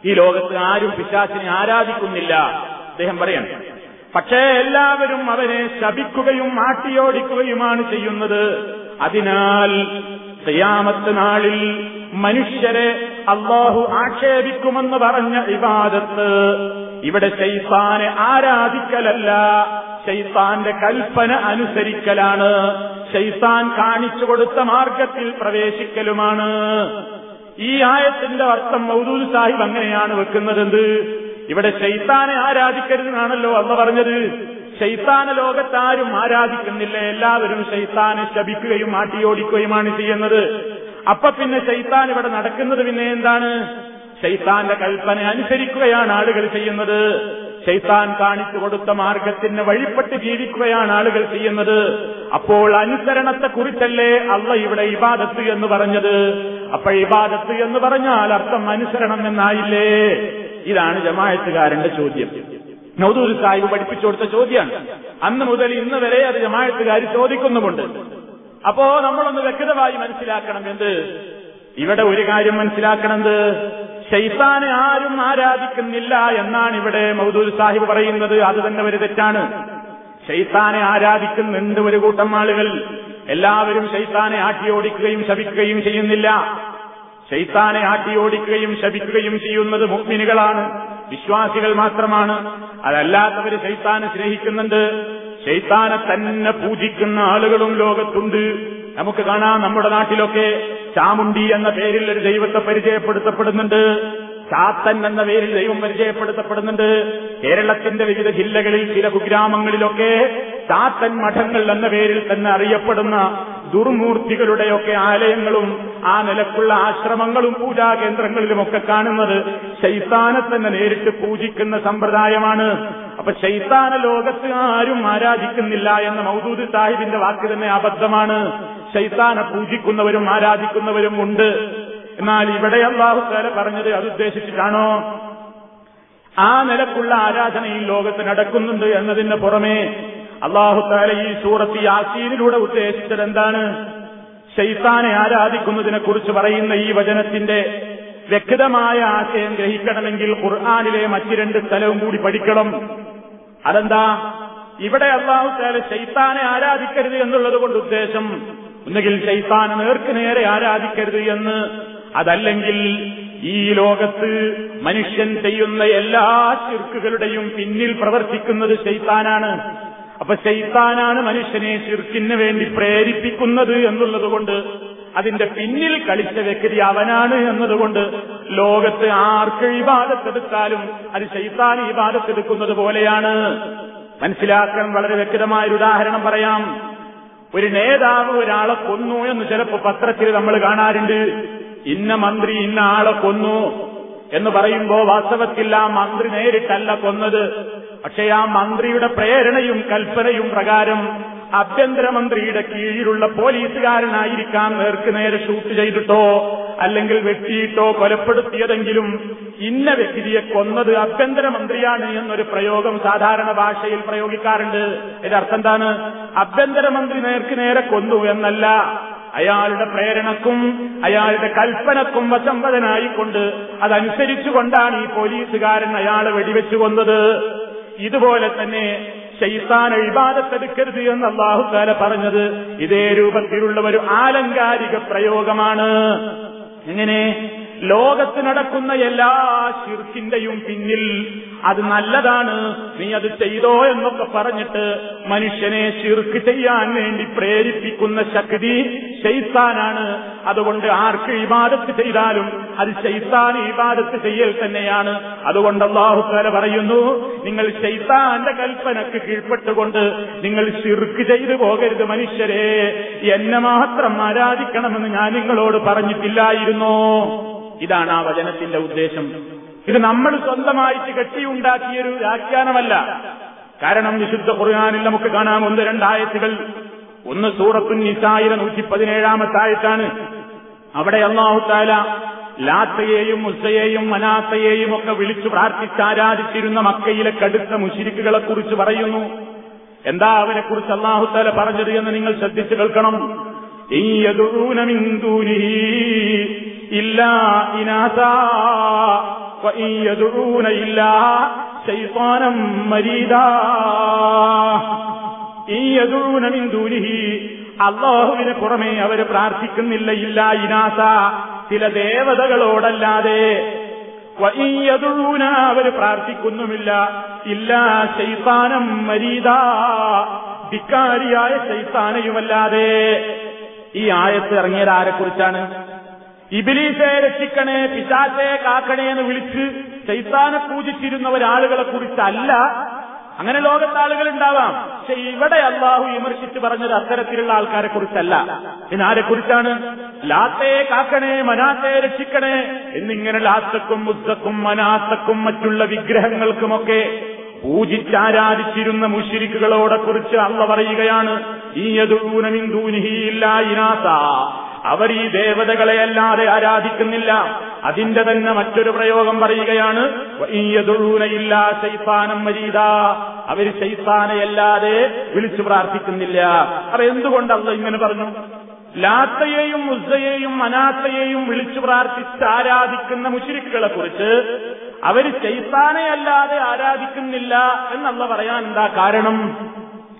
ഈ ലോകത്ത് ആരും പിശാച്ചിനെ ആരാധിക്കുന്നില്ല. അദ്ദേഹം പറയാണ്. പക്ഷേ എല്ലാവരും അവനെ ശപിക്കുകയും ആട്ടിയോടിക്കുകയുമാണ് ചെയ്യുന്നത്. അതിനാൽ ഖിയാമത്ത് നാളിൽ മനുഷ്യരെ അള്ളാഹു ആക്ഷേപിക്കുമെന്ന് പറഞ്ഞ ഇബാദത്ത് ഇവിടെ ശൈത്താനെ ആരാധിക്കലല്ല ശൈത്താന്റെ കൽപ്പന അനുസരിക്കലാണ്. ശൈത്താൻ കാണിച്ചു കൊടുത്ത മാർഗത്തിൽ പ്രവേശിക്കലുമാണ്. ഈ ആയത്തിന്റെ അർത്ഥം മൗദൂദ് സാഹിബ് അങ്ങനെയാണ് വെക്കുന്നതെന്ത്? ഇവിടെ ശൈത്താനെ ആരാധിക്കരുതെന്നാണല്ലോ അന്ന് പറഞ്ഞത്. ശൈത്താന ലോകത്താരും ആരാധിക്കുന്നില്ല. എല്ലാവരും ശൈത്താനെ ശപിക്കുകയും ആട്ടിയോടിക്കുകയുമാണ് ചെയ്യുന്നത്. അപ്പൊ പിന്നെ ശൈത്താൻ ഇവിടെ നടക്കുന്നത് പിന്നെ എന്താണ്? ശൈത്താന്റെ കൽപ്പന അനുസരിക്കുകയാണ് ആളുകൾ ചെയ്യുന്നത്. ശൈത്താൻ കാണിച്ചു കൊടുത്ത മാർഗത്തിന് വഴിപ്പെട്ട് ജീവിക്കുകയാണ് ആളുകൾ ചെയ്യുന്നത്. അപ്പോൾ അനുസരണത്തെ കുറിച്ചല്ലേ അള്ള ഇവിടെ ഇബാദത്ത് എന്ന് പറഞ്ഞത്? അപ്പോൾ ഇബാദത്ത് എന്ന് പറഞ്ഞാൽ അർത്ഥം അനുസരണം എന്നായില്ലേ? ഇതാണ് ജമായത്തുകാരന്റെ ചോദ്യം. നൌദൂർ സാഹിബ് പഠിപ്പിച്ചു കൊടുത്ത ചോദ്യമാണ് അന്ന് മുതൽ ഇന്ന് വരെ അത് ജമായത്തുകാർ ചോദിക്കുന്നുമുണ്ട്. അപ്പോ നമ്മളൊന്ന് വ്യക്തമായി മനസ്സിലാക്കണം എന്ത്? ഇവിടെ ഒരു കാര്യം മനസ്സിലാക്കണത്. ഷെയ്ത്താനെ ആരും ആരാധിക്കുന്നില്ല എന്നാണ് ഇവിടെ മൗദൂദ് സാഹിബ് പറയുന്നത്. അത് തന്നെ ഒരു തെറ്റാണ്. ഷെയ്ത്താനെ ആരാധിക്കുന്നുണ്ട് ഒരു കൂട്ടം ആളുകൾ? എല്ലാവരും ഷെയ്ത്താനെ ആട്ടിയോടിക്കുകയും ശപിക്കുകയും ചെയ്യുന്നില്ല. ഷെയ്ത്താനെ ആട്ടിയോടിക്കുകയും ശപിക്കുകയും ചെയ്യുന്നത് മുഗ്മിനുകളാണ്. വിശ്വാസികൾ മാത്രമാണ്. അതല്ലാത്തവര് ശൈത്താനെ സ്നേഹിക്കുന്നുണ്ട്. ശൈത്താനെ തന്നെ പൂജിക്കുന്ന ആളുകളും ലോകത്തുണ്ട്. നമുക്ക് കാണാം നമ്മുടെ നാട്ടിലൊക്കെ ചാമുണ്ടി എന്ന പേരിൽ ഒരു ദൈവത്തെ പരിചയപ്പെടുത്തപ്പെടുന്നുണ്ട്. ചാത്തൻ എന്ന പേരിൽ ദൈവം പരിചയപ്പെടുത്തപ്പെടുന്നുണ്ട്. കേരളത്തിന്റെ വിവിധ ജില്ലകളിൽ ചില കുഗ്രാമങ്ങളിലൊക്കെ ചാത്തൻ മഠങ്ങൾ എന്ന പേരിൽ തന്നെ അറിയപ്പെടുന്ന ദുർമൂർത്തികളുടെയൊക്കെ ആലയങ്ങളും ആ നിലക്കുള്ള ആശ്രമങ്ങളും പൂജാ കേന്ദ്രങ്ങളിലുമൊക്കെ കാണുന്നത് ശൈത്താനെ തന്നെ നേരിട്ട് പൂജിക്കുന്ന സമ്പ്രദായമാണ്. അപ്പൊ ശൈത്താന ലോകത്ത് ആരും ആരാധിക്കുന്നില്ല എന്ന മൗദൂദ് സാഹിബിന്റെ വാക്ക് തന്നെ അബദ്ധമാണ്. ശൈത്താനെ പൂജിക്കുന്നവരും ആരാധിക്കുന്നവരും ഉണ്ട്. എന്നാൽ ഇവിടെ അള്ളാഹു താല പറഞ്ഞത് അത് ഉദ്ദേശിച്ചിട്ടാണോ? ആ നിലക്കുള്ള ആരാധന ഈ ലോകത്ത് നടക്കുന്നുണ്ട് എന്നതിന് പുറമെ അള്ളാഹു താല ഈ സൂറത്ത് യാസീനിലൂടെ ഉദ്ദേശിച്ചത് എന്താണ്? ശൈത്താനെ ആരാധിക്കുന്നതിനെ കുറിച്ച് പറയുന്ന ഈ വചനത്തിന്റെ വ്യക്തമായ ആശയം ഗ്രഹിക്കണമെങ്കിൽ ഖുർആാനിലെ മറ്റു രണ്ട് സ്ഥലവും കൂടി പഠിക്കണം. അതെന്താ? ഇവിടെ അള്ളാഹു താല ശൈത്താനെ ആരാധിക്കരുത് എന്നുള്ളത് കൊണ്ട് ഉദ്ദേശം. ഒന്നുകിൽ ശൈത്താനെ നേർക്ക് നേരെ ആരാധിക്കരുത് എന്ന്. അതല്ലെങ്കിൽ ഈ ലോകത്ത് മനുഷ്യൻ ചെയ്യുന്ന എല്ലാ ശിർക്കുകളുടെയും പിന്നിൽ പ്രവർത്തിക്കുന്നത് ശൈത്താനാണ്. അപ്പൊ ശൈത്താനാണ് മനുഷ്യനെ ശിർക്കിന് വേണ്ടി പ്രേരിപ്പിക്കുന്നത് എന്നുള്ളതുകൊണ്ട് അതിന്റെ പിന്നിൽ കളിച്ച വ്യക്തി അവനാണ് എന്നതുകൊണ്ട് ലോകത്ത് ആർക്ക് ഇബാദത്തെടുത്താലും അത് ശൈത്താൻ ഇബാദത്തെടുക്കുന്നത് പോലെയാണ്. മനസ്സിലാക്കാൻ വളരെ വ്യക്തമായ ഒരു ഉദാഹരണം പറയാം. ഒരു നേതാവ് ഒരാളെ കൊന്നു എന്ന് ചിലപ്പോ പത്രത്തിൽ നമ്മൾ കാണാറുണ്ട്. ഇന്ന മന്ത്രി ഇന്ന ആളെ കൊന്നു എന്ന് പറയുമ്പോ വാസ്തവത്തിൽ ആ മന്ത്രി നേരിട്ടല്ല കൊന്നത്. പക്ഷേ ആ മന്ത്രിയുടെ പ്രേരണയും കൽപ്പനയും പ്രകാരം ആഭ്യന്തരമന്ത്രിയുടെ കീഴിലുള്ള പോലീസുകാരനായിരിക്കാം നേർക്ക് നേരെ ഷൂട്ട് ചെയ്തിട്ടോ അല്ലെങ്കിൽ വെട്ടിയിട്ടോ കൊലപ്പെടുത്തിയതെങ്കിലും ഇന്ന വ്യക്തിയെ കൊന്നത് ആഭ്യന്തരമന്ത്രിയാണ് എന്നൊരു പ്രയോഗം സാധാരണ ഭാഷയിൽ പ്രയോഗിക്കാറുണ്ട്. അർത്ഥം എന്താണ്? ആഭ്യന്തരമന്ത്രി നേർക്ക് നേരെ കൊന്നു എന്നല്ല. അയാളുടെ പ്രേരണക്കും അയാളുടെ കൽപ്പനക്കും വശംവദനായിക്കൊണ്ട് അതനുസരിച്ചുകൊണ്ടാണ് ഈ പോലീസുകാരൻ അയാളെ വെടിവെച്ചു കൊന്നത്. ഇതുപോലെ തന്നെ ശൈത്താൻ ഇബാദത്തെടുക്കരുത് എന്ന് അള്ളാഹുത്താല പറഞ്ഞത് ഇതേ രൂപത്തിലുള്ള ഒരു ആലങ്കാരിക പ്രയോഗമാണ്. എങ്ങനെ? ലോകത്ത് നടക്കുന്ന എല്ലാ ശിർക്കിന്റെയും പിന്നിൽ അത് നല്ലതാണ്. നീ അത് ചെയ്തോ എന്നൊക്കെ പറഞ്ഞിട്ട് മനുഷ്യനെ ശിർക്ക് ചെയ്യാൻ വേണ്ടി പ്രേരിപ്പിക്കുന്ന ശക്തി ശൈത്താനാണ്. അതുകൊണ്ട് ആർക്ക് ഇബാദത്ത് ചെയ്താലും അത് ശൈത്താൻ ഇബാദത്ത് ചെയ്യൽ തന്നെയാണ്. അതുകൊണ്ട് അള്ളാഹുത്താല പറയുന്നു നിങ്ങൾ ശൈത്താന്റെ കൽപ്പനക്ക് കീഴ്പ്പെട്ടുകൊണ്ട് നിങ്ങൾ ശിർക്ക് ചെയ്തു പോകരുത് മനുഷ്യരെ. എന്നെ മാത്രം ആരാധിക്കണമെന്ന് ഞാൻ നിങ്ങളോട് പറഞ്ഞിട്ടില്ലായിരുന്നോ. ഇതാണ് ആ വചനത്തിന്റെ ഉദ്ദേശം. ഇത് നമ്മൾ സ്വന്തമായിട്ട് കെട്ടിയുണ്ടാക്കിയൊരു വ്യാഖ്യാനമല്ല. കാരണം വിശുദ്ധ ഖുർആാനിൽ നമുക്ക് കാണാം ഒന്ന് രണ്ടായത്തുകൾ. ഒന്ന് സൂറത്തുൻ നിസായിലെ നൂറ്റി പതിനേഴാമത്തെ ആയത്താണ് അവിടെ അള്ളാഹുത്താല ലാത്തയെയും മുസയെയും മനാത്തയെയും ഒക്കെ വിളിച്ചു പ്രാർത്ഥിച്ച് ആരാധിച്ചിരുന്ന മക്കയിലെ കടുത്ത മുഷിരിക്കുകളെ കുറിച്ച് പറയുന്നു. എന്താ അവനെ കുറിച്ച് അള്ളാഹുത്താല പറഞ്ഞത് എന്ന് നിങ്ങൾ ശ്രദ്ധിച്ചു കേൾക്കണം. ഇല്ലാ ഇനാസാ. അള്ളാഹുവിന് പുറമെ അവർ പ്രാർത്ഥിക്കുന്നില്ല ഇല്ല ഇനാസ. ചില ദേവതകളോടല്ലാതെ വയ്യതുഴൂന അവർ പ്രാർത്ഥിക്കുന്നുമില്ല ഇല്ല ശൈത്താനം മരീത ധിക്കാരിയായ ശൈത്താനയുമല്ലാതെ ഈ ആയത്ത് ഇറങ്ങിയത് ആരെക്കുറിച്ചാണ്? ഇബിലീസെ രക്ഷിക്കണേ പിശാചെ കാക്കണേ എന്ന് വിളിച്ച് ചൈത്താനെ പൂജിച്ചിരുന്ന ഒരാളുകളെ കുറിച്ചല്ല. അങ്ങനെ ലോകത്ത് ആളുകൾ ഉണ്ടാവാം. പക്ഷെ ഇവിടെ അള്ളാഹു വിമർശിച്ച് പറഞ്ഞത് അത്തരത്തിലുള്ള ആൾക്കാരെ കുറിച്ചല്ല. പിന്നെ ആരെ കുറിച്ചാണ്? ലാത്തയെ കാക്കണേ മനാത്തെ രക്ഷിക്കണേ എന്നിങ്ങനെ ലാത്തക്കും മുസ്തക്കും മനാത്തക്കും മറ്റുള്ള വിഗ്രഹങ്ങൾക്കുമൊക്കെ പൂജിച്ചാരാധിച്ചിരുന്ന മുഷിരിക്കുകളോടെ കുറിച്ച് അള്ള പറയുകയാണ് ഈ യദൂനമിന്ദൂനിഹിയില്ല ഇനാസ. അവർ ഈ ദേവതകളെ അല്ലാതെ ആരാധിക്കുന്നില്ല. അതിന്റെ തന്നെ മറ്റൊരു പ്രയോഗം പറയുകയാണ് മരീത അവർ ശൈത്താനയല്ലാതെ വിളിച്ചു പ്രാർത്ഥിക്കുന്നില്ല. അപ്പൊ എന്തുകൊണ്ടല്ല ഇങ്ങനെ പറഞ്ഞു? ലാത്തയെയും ഉസ്സയെയും അനാത്തയെയും വിളിച്ചു പ്രാർത്ഥിച്ച് ആരാധിക്കുന്ന മുഷിരിക്കുകളെ കുറിച്ച് അവർ ചൈത്താനയല്ലാതെ ആരാധിക്കുന്നില്ല എന്നുള്ള പറയാൻ എന്താ കാരണം?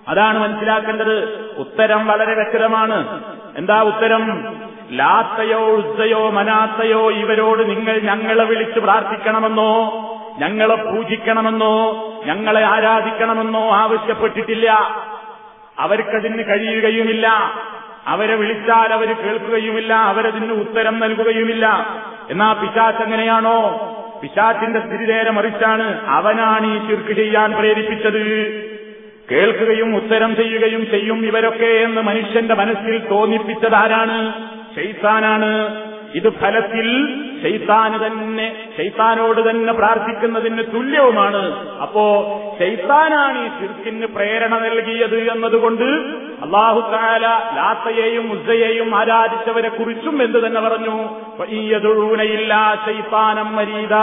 അതാണ് മനസ്സിലാക്കേണ്ടത്. ഉത്തരം വളരെ വ്യക്തമാണ്. എന്താ ഉത്തരം? ലാത്തയോ ഉസ്സയോ മനാത്തയോ ഇവരോട് നിങ്ങൾ ഞങ്ങളെ വിളിച്ച് പ്രാർത്ഥിക്കണമെന്നോ ഞങ്ങളെ പൂജിക്കണമെന്നോ ഞങ്ങളെ ആരാധിക്കണമെന്നോ ആവശ്യപ്പെട്ടിട്ടില്ല. അവർക്കതിന് കഴിയുകയുമില്ല. അവരെ വിളിച്ചാൽ അവർ കേൾക്കുകയുമില്ല അവരതിന് ഉത്തരം നൽകുകയുമില്ല. എന്നാ പിശാച്ച് എങ്ങനെയാണോ പിശാച്ചിന്റെ സ്ഥിതി നേരെ മറിച്ചാണ് അവനാണ് ഈ ശിർക്ക് ചെയ്യാൻ പ്രേരിപ്പിച്ചത്. കേൾക്കുകയും ഉത്തരം ചെയ്യുകയും ചെയ്യും ഇവരൊക്കെ എന്ന് മനുഷ്യന്റെ മനസ്സിൽ തോന്നിപ്പിച്ചതാരാണ്? ശൈത്താനാണ്. ഇത് ഫലത്തിൽ ശൈത്താന് തന്നെ ശൈത്താനോട് തന്നെ പ്രാർത്ഥിക്കുന്നതിന് തുല്യവുമാണ്. അപ്പോ ശൈത്താനാണ് ഈ ശിർക്കിന് പ്രേരണ നൽകിയത് എന്നതുകൊണ്ട് അള്ളാഹു താല ലാത്തയെയും ഉസ്സയെയും ആരാധിച്ചവരെ കുറിച്ചും എന്ത് തന്നെ പറഞ്ഞു? ഈയതൊഴുനയില്ല ശൈത്താനം മരീത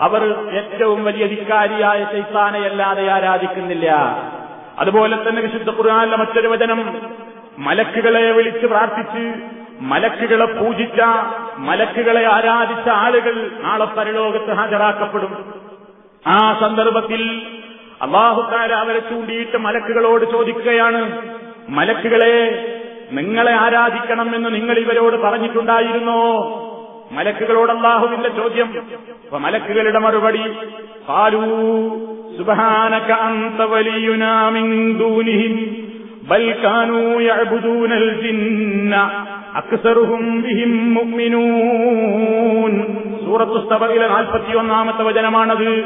അവർ ഏറ്റവും വലിയ ധിക്കാരിയായ ശൈത്താനെയല്ലാതെ ആരാധിക്കുന്നില്ല. അതുപോലെ തന്നെ വിശുദ്ധ ഖുർആാനിലെ മറ്റൊരു വചനം മലക്കുകളെ വിളിച്ച് പ്രാർത്ഥിച്ച് മലക്കുകളെ പൂജിച്ച മലക്കുകളെ ആരാധിച്ച ആളുകൾ നാളെ പരലോകത്ത് ഹാജരാക്കപ്പെടും. ആ സന്ദർഭത്തിൽ അള്ളാഹുക്കാര അവരെ ചൂണ്ടിയിട്ട് മലക്കുകളോട് ചോദിക്കുകയാണ് മലക്കുകളെ നിങ്ങളെ ആരാധിക്കണമെന്ന് നിങ്ങൾ ഇവരോട് പറഞ്ഞിട്ടുണ്ടായിരുന്നോ? മലക്കുകളോട് അള്ളാഹുവിന്റെ ചോദ്യം. അപ്പൊ മലക്കുകളുടെ മറുപടി പാലൂ ജിന്ന അക്സറുഹും മുഅ്മിനൂൻ. സൂറത്തു സബയിലെ നാൽപ്പത്തിയൊന്നാമത്തെ വചനമാണത്.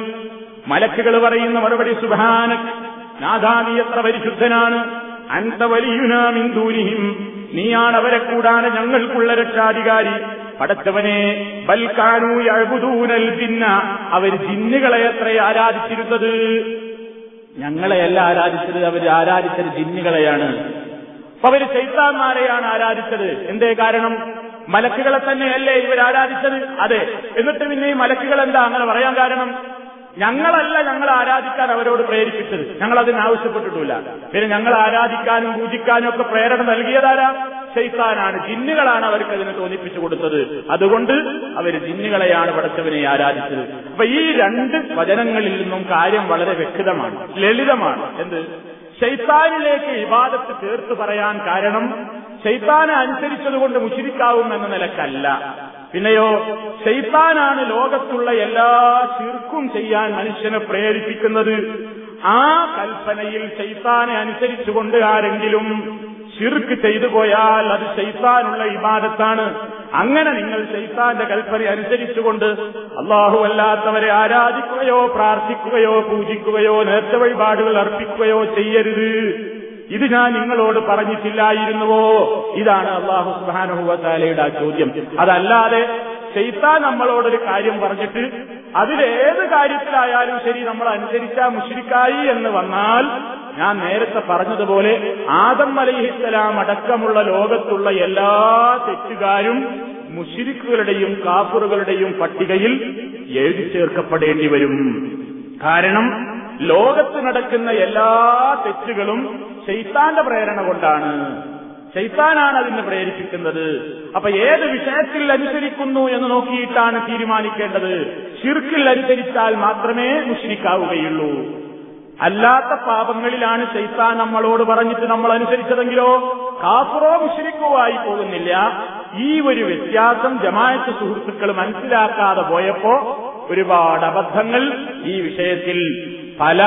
മലക്കുകൾ പറയുന്ന മറുപടി സുബഹാനക് നാഥാനി എത്ര പരിശുദ്ധനാണ് അന്ത വലിയുനാമിൻ ദൂനിഹിം നീയാണ് അവരെ കൂടാതെ ഞങ്ങൾക്കുള്ള രക്ഷാധികാരി. പടച്ചവനെ ബൽക്കാനു അഴുതൂനൽ ജിന്ന. അവർ ജിന്നുകളെ എത്ര ആരാധിച്ചിരുന്നത്. ഞങ്ങളെയല്ല ആരാധിച്ചത് അവർ ആരാധിച്ചത് ജിന്നുകളെയാണ്. അപ്പൊ അവർ ചൈത്താന്മാരെയാണ് ആരാധിച്ചത്. എന്തേ കാരണം? മലക്കുകളെ തന്നെയല്ലേ ഇവർ ആരാധിച്ചത്? അതെ. എന്നിട്ട് പിന്നെ ഈ മലക്കുകൾ എന്താ അങ്ങനെ പറയാൻ കാരണം? ഞങ്ങളല്ല ഞങ്ങൾ ആരാധിക്കാൻ അവരോട് പ്രേരിപ്പിച്ചത്. ഞങ്ങൾ അതിന് ആവശ്യപ്പെട്ടിട്ടില്ല പിന്നെ ഞങ്ങൾ ആരാധിക്കാനും പൂജിക്കാനും ഒക്കെ പ്രേരണ നൽകിയതാരാ? ശൈത്താനാണ് ജിന്നുകളാണ് അവർക്ക് അതിനെ തോന്നിപ്പിച്ചു കൊടുത്തത്. അതുകൊണ്ട് അവർ ജിന്നുകളെയാണ് പടച്ചവനെ ആരാധിച്ചത്. അപ്പൊ ഈ രണ്ട് വചനങ്ങളിൽ നിന്നും കാര്യം വളരെ വ്യക്തമാണ് ലളിതമാണ്. എന്ത്? ശൈത്താനിലേക്ക് ഇബാദത്ത് ചേർത്ത് പറയാൻ കാരണം ശൈത്താനെ അനുസരിച്ചതുകൊണ്ട് മുഷിരിക്കാവും എന്ന നിലക്കല്ല. പിന്നെയോ ശൈത്താനാണ് ലോകത്തുള്ള എല്ലാ ശിർക്കും ചെയ്യാൻ മനുഷ്യനെ പ്രേരിപ്പിക്കുന്നത്. ആ കൽപ്പനയിൽ ശൈത്താനെ അനുസരിച്ചുകൊണ്ട് ആരെങ്കിലും ഷിർക്ക് ചെയ്തു പോയാൽ അത് ശൈത്താനുള്ള ഇബാദത്താണ്. അങ്ങനെ നിങ്ങൾ ശൈത്താന്റെ കൽപ്പന അനുസരിച്ചുകൊണ്ട് അള്ളാഹു അല്ലാത്തവരെ ആരാധിക്കുകയോ പ്രാർത്ഥിക്കുകയോ പൂജിക്കുകയോ നേർച്ച വഴിപാടുകൾ അർപ്പിക്കുകയോ ചെയ്യരുത്. ഇത് ഞാൻ നിങ്ങളോട് പറഞ്ഞിട്ടില്ലായിരുന്നുവോ? ഇതാണ് അള്ളാഹു സുബാനുഹുവത്താലയുടെ ആ ചോദ്യം. അതല്ലാതെ ചെയ്ത്താൻ നമ്മളോടൊരു കാര്യം പറഞ്ഞിട്ട് അതിലേത് കാര്യത്തിലായാലും ശരി നമ്മൾ അനുസരിച്ചാ മുഷിരിക്കായി എന്ന് വന്നാൽ ഞാൻ നേരത്തെ പറഞ്ഞതുപോലെ ആദം അലൈഹിസ്സലാം അടക്കമുള്ള ലോകത്തുള്ള എല്ലാ തെറ്റുകാരും മുഷിരിക്കുകളുടെയും കാഫറുകളുടെയും പട്ടികയിൽ എഴുതി ചേർക്കപ്പെടേണ്ടി വരും. കാരണം ലോകത്ത് നടക്കുന്ന എല്ലാ തെറ്റുകളും ശൈത്താന്റെ പ്രേരണ കൊണ്ടാണ്. ശൈത്താനാണ് അതിനെ പ്രേരിപ്പിക്കുന്നത്. അപ്പൊ ഏത് വിഷയത്തിൽ അനുസരിക്കുന്നു എന്ന് നോക്കിയിട്ടാണ് തീരുമാനിക്കേണ്ടത്? ഷിർക്കിൽ അനുസരിച്ചാൽ മാത്രമേ മുഷിരിക്കാവുകയുള്ളൂ. അല്ലാത്ത പാപങ്ങളിലാണ് ശൈത്താൻ നമ്മളോട് പറഞ്ഞിട്ട് നമ്മൾ അനുസരിച്ചതെങ്കിലോ? കാഫറോ ആയി പോകുന്നില്ല. ഈ ഒരു വ്യത്യാസം ജമായത്ത് സുഹൃത്തുക്കൾ മനസ്സിലാക്കാതെ പോയപ്പോ ഒരുപാട് അബദ്ധങ്ങൾ ഈ വിഷയത്തിൽ പല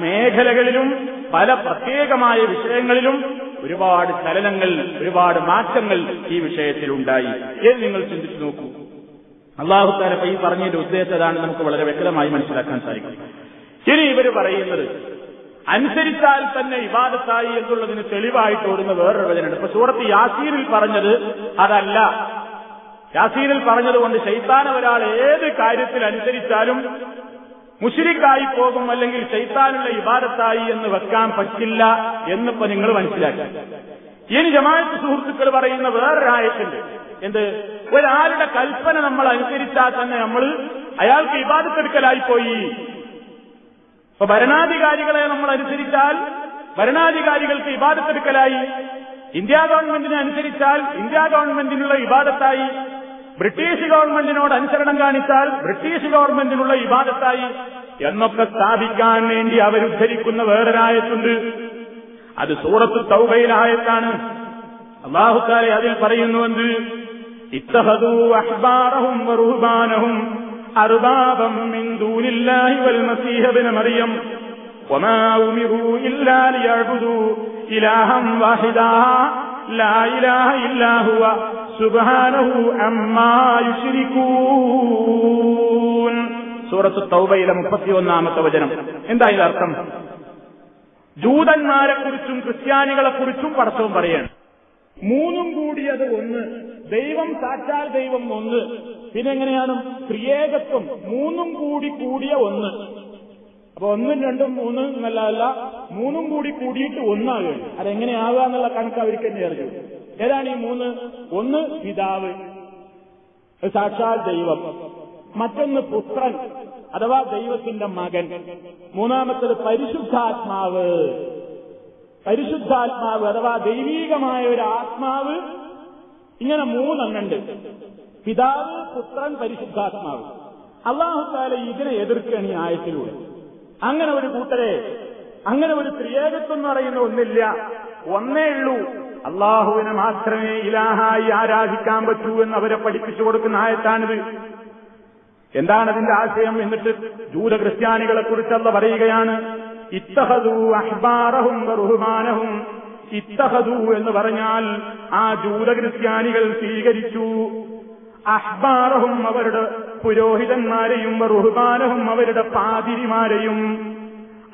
മേഖലകളിലും പല പ്രത്യേകമായ വിഷയങ്ങളിലും ഒരുപാട് ചലനങ്ങൾ ഒരുപാട് മാറ്റങ്ങൾ ഈ വിഷയത്തിലുണ്ടായി. എന്ന് നിങ്ങൾ ചിന്തിച്ചു നോക്കൂ. അള്ളാഹുത്താലപ്പ ഈ പറഞ്ഞതിന്റെ ഉദ്ദേശം അതാണ് നമുക്ക് വളരെ വ്യക്തമായി മനസ്സിലാക്കാൻ സാധിക്കും. ഇനി ഇവർ പറയുന്നത് അനുസരിച്ചാൽ തന്നെ വിവാദത്തായി എന്നുള്ളതിന് തെളിവായിട്ട് ഓടുന്ന വേറൊരു വചനുണ്ട് ഇപ്പൊ സൂറത്ത് യാസീനിൽ പറഞ്ഞത് അതല്ല. യാസീനിൽ പറഞ്ഞതുകൊണ്ട് ശൈത്താൻ ഒരാൾ ഏത് കാര്യത്തിൽ അനുസരിച്ചാലും മുഷിരിക്കായി പോകും അല്ലെങ്കിൽ ശൈത്താനുള്ള ഇബാദത്തായി എന്ന് വെക്കാൻ പറ്റില്ല എന്നിപ്പോ നിങ്ങൾ മനസ്സിലാക്കി. ഇനി ജമാഅത്ത് സുഹൃത്തുക്കൾ പറയുന്ന വേറൊരാഴത്തിന്റെ എന്ത്? ഒരാളുടെ കൽപ്പന നമ്മൾ അനുസരിച്ചാൽ തന്നെ നമ്മൾ അയാൾക്ക് ഇബാദത്തെടുക്കലായി പോയി. ഇപ്പൊ ഭരണാധികാരികളെ നമ്മൾ അനുസരിച്ചാൽ ഭരണാധികാരികൾക്ക് ഇബാദത്തെടുക്കലായി. ഇന്ത്യ ഗവൺമെന്റിനെ അനുസരിച്ചാൽ ഇന്ത്യ ഗവൺമെന്റിനുള്ള ഇബാദത്തായി. ബ്രിട്ടീഷ് ഗവൺമെന്റിനോട് അനുസരണം കാണിച്ചാൽ ബ്രിട്ടീഷ് ഗവൺമെന്റിനുള്ള ഇബാദത്തായി എന്നൊക്കെ സ്ഥാപിക്കാൻ വേണ്ടി അവരുദ്ധരിക്കുന്ന വേറൊരായത്തുണ്ട് അത് സൂറത്ത് തൗബയിലായത്താണ് അള്ളാഹുക്കാരെ അതിൽ പറയുന്നുവെന്ന് ഇത്തഹദൂ അഹ്ബാറഹും വറുഹ്ബാനഹും أربابا من دون الله والمسيح ابن مريم وما أمروا إلا ليعبدوا إلها واحدا لا إله إلا هو سبحانه عما يشركون സൂറത്ത് തൗബയിലെ മുപ്പത്തിയൊന്നാമത്തെ വചനം. എന്താ ഇതിനർത്ഥം ജൂതന്മാരെക്കുറിച്ചും ക്രിസ്ത്യാനികളെക്കുറിച്ചും പടച്ചവും പറയാണ്. മൂന്നും കൂടിയത് ഒന്ന്. ദൈവം സാക്ഷാൽ ദൈവം ഒന്ന്. പിന്നെ എങ്ങനെയാണ്? ക്രിയേകത്വം മൂന്നും കൂടി കൂടിയ ഒന്ന്. അപ്പൊ ഒന്നും രണ്ടും മൂന്നും എന്നല്ല മൂന്നും കൂടി കൂടിയിട്ട് ഒന്നാകുകയാണ് അതെങ്ങനെയാകുക എന്നുള്ള കണക്ക് അവർക്ക് തന്നെ അറിഞ്ഞു ഏതാണ് ഈ മൂന്ന്? ഒന്ന് പിതാവ്. സാക്ഷാൽ ദൈവം. മറ്റൊന്ന് പുത്രൻ അഥവാ ദൈവത്തിന്റെ മകൻ. മൂന്നാമത്തത് പരിശുദ്ധാത്മാവ്. പരിശുദ്ധാത്മാവ് അഥവാ ദൈവീകമായ ഒരു ആത്മാവ്. ഇങ്ങനെ മൂന്നെണ്ണുണ്ട്. പിതാവ് പുത്രൻ പരിശുദ്ധാത്മാവ്. അള്ളാഹുത്താല ഇതിനെ എതിർക്കുകയാണ് ഈ ആയത്തിലൂടെ. അങ്ങനെ ഒരു കൂട്ടരെ അങ്ങനെ ഒരു ത്രിയേകത്വം എന്ന് പറയുന്ന ഒന്നില്ല. ഒന്നേ ഉള്ളൂ. അള്ളാഹുവിനെ മാത്രമേ ഇലാഹായി ആരാധിക്കാൻ പറ്റൂ എന്ന് അവരെ പഠിപ്പിച്ചു കൊടുക്കുന്ന ആയത്താണിത്. എന്താണ് അതിന്റെ ആശയം എന്നിട്ട് ജൂത ക്രിസ്ത്യാനികളെ കുറിച്ചല്ല പറയുകയാണ്? ഇത്തഹദു അഹ്ബാറഹും ബഹുമാനഹും ഇത്തഹദു എന്ന് പറഞ്ഞാൽ ആ ജൂത ക്രിസ്ത്യാനികൾ സ്വീകരിച്ചു. അഹ്ബാറഹും അവരുടെ പുരോഹിതന്മാരെയും റുഹുബാനഹും അവരുടെ പാതിരിമാരെയും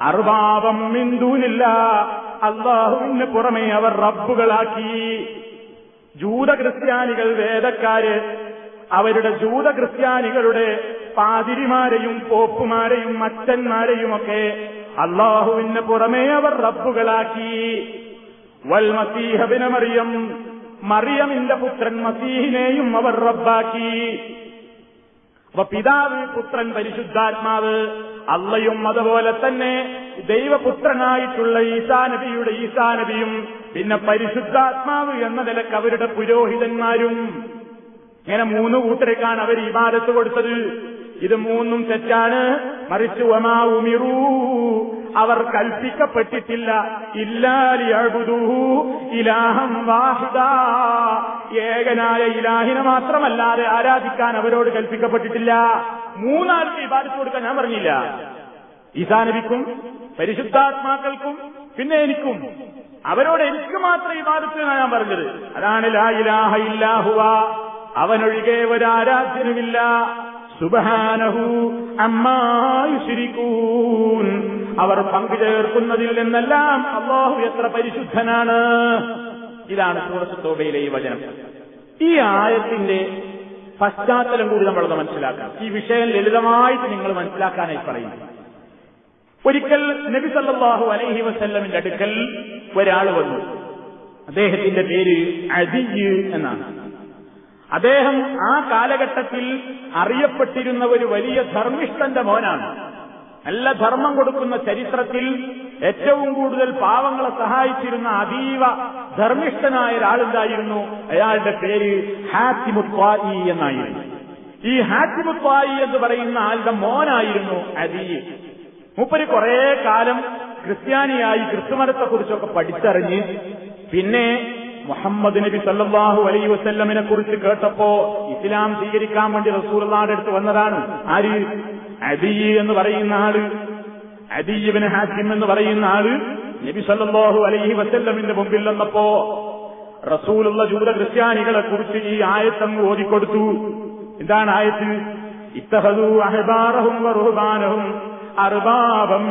അർവാപം മിന്തൂനില്ല അള്ളാഹുവിന് പുറമെ അവർ റബ്ബുകളാക്കി. ജൂത ക്രിസ്ത്യാനികൾ വേദക്കാര് അവരുടെ ജൂത ക്രിസ്ത്യാനികളുടെ പാതിരിമാരെയും പോപ്പുമാരെയും അച്ഛന്മാരെയുമൊക്കെ അള്ളാഹുവിന് പുറമേ അവർ റബ്ബുകളാക്കി. വൽ മസീഹബിന മറിയം മറിയമിന്റെ പുത്രൻ മസീഹിനെയും അവർ റബ്ബാക്കി. അപ്പൊ പിതാവ് പുത്രൻ പരിശുദ്ധാത്മാവ് അള്ളയും അതുപോലെ തന്നെ ദൈവപുത്രനായിട്ടുള്ള ഈസാനബിയുടെ ഈസാനബിയും പിന്നെ പരിശുദ്ധാത്മാവ് എന്ന നിലയ്ക്ക് അവരുടെ പുരോഹിതന്മാരും. ഇങ്ങനെ മൂന്ന് കൂട്ടരേക്കാണ് അവർ ഇബാദത്ത് കൊടുത്തത്. ഇത് മൂന്നും തെറ്റാണ്. മറിച്ച് ഒമാ അവർ കൽപ്പിക്കപ്പെട്ടിട്ടില്ല. ഇല്ലാലിയഴുതൂ ഇലാഹം വാഹിദ. ഏകനായ ഇലാഹിനെ മാത്രമല്ലാതെ ആരാധിക്കാൻ അവരോട് കൽപ്പിക്കപ്പെട്ടിട്ടില്ല. മൂന്നാൾക്ക് ഇബാദത്ത് കൊടുക്കാൻ ഞാൻ പറഞ്ഞില്ല. ഈസാനബിക്കും പരിശുദ്ധാത്മാക്കൾക്കും പിന്നെ എനിക്കും. അവരോട് എനിക്ക് മാത്രം ഇബാദത്ത് ഞാൻ പറഞ്ഞത്. അതാണ് ലാ ഇലാഹ ഇല്ലാഹുവ. അവനൊഴികെ ഒരാരാധ്യനുമില്ല സുബഹാനഹു അമ്മായുശിരിക്കൂൻ അവർ പങ്കുചേർക്കുന്നതിൽ നിന്നെല്ലാം അള്ളാഹു എത്ര പരിശുദ്ധനാണ്. ഇതാണ് സൂറത്തോബയിലെ ഈ വചനം. ഈ ആയത്തിന്റെ പശ്ചാത്തലം കൂടി നമ്മളൊന്ന് മനസ്സിലാക്കാം ഈ വിഷയം ലളിതമായിട്ട് നിങ്ങൾ മനസ്സിലാക്കാനായി പറയുന്നു. ഒരിക്കൽ നബി സല്ലല്ലാഹു അലൈഹി വസല്ലമിന്റെ അടുക്കൽ ഒരാൾ വന്നു. അദ്ദേഹത്തിന്റെ പേര് അജിജ് എന്നാണ്. അദ്ദേഹം ആ കാലഘട്ടത്തിൽ അറിയപ്പെട്ടിരുന്ന ഒരു വലിയ ധർമ്മിഷ്ഠന്റെ മോനാണ്. നല്ല ധർമ്മം കൊടുക്കുന്ന ചരിത്രത്തിൽ ഏറ്റവും കൂടുതൽ പാവങ്ങളെ സഹായിച്ചിരുന്ന അതീവ ധർമ്മിഷ്ഠനായ ഒരാളുണ്ടായിരുന്നു അയാളുടെ പേര് ഹാത്തിമുത്വായി എന്നായിരുന്നു. ഈ ഹാത്തിമുത്വായി എന്ന് പറയുന്ന ആളുടെ മോനായിരുന്നു അദീ മൂപ്പര് കുറേ കാലം ക്രിസ്ത്യാനിയായി ക്രിസ്തുമതത്തെക്കുറിച്ചൊക്കെ പഠിച്ചറിഞ്ഞ് പിന്നെ മുഹമ്മദ് നബി സല്ലാഹു അലൈ വസ്ല്ലമിനെ കുറിച്ച് കേട്ടപ്പോ ഇസ്ലാം സ്വീകരിക്കാൻ വേണ്ടി റസൂലുള്ളാഹിന്റെ അടുത്ത് വന്നതാണ് ആര്? അദി എന്ന് പറയുന്ന ആൾ. അദീബിന് ഹാസിം എന്ന് പറയുന്ന ആൾ നബി സല്ലാഹു അലൈഹി വസ്ല്ലമിന്റെ മുമ്പിൽ വന്നപ്പോ റസൂലുള്ള ജൂത ക്രിസ്ത്യാനികളെ കുറിച്ച് ഈ ആയത്തങ്ങ് ഓതിക്കൊടുത്തു. എന്താണ് ആയത്ത്? ഇത്തഹദു അഹബാറഹും വറുഹബാനഹും അർബാബം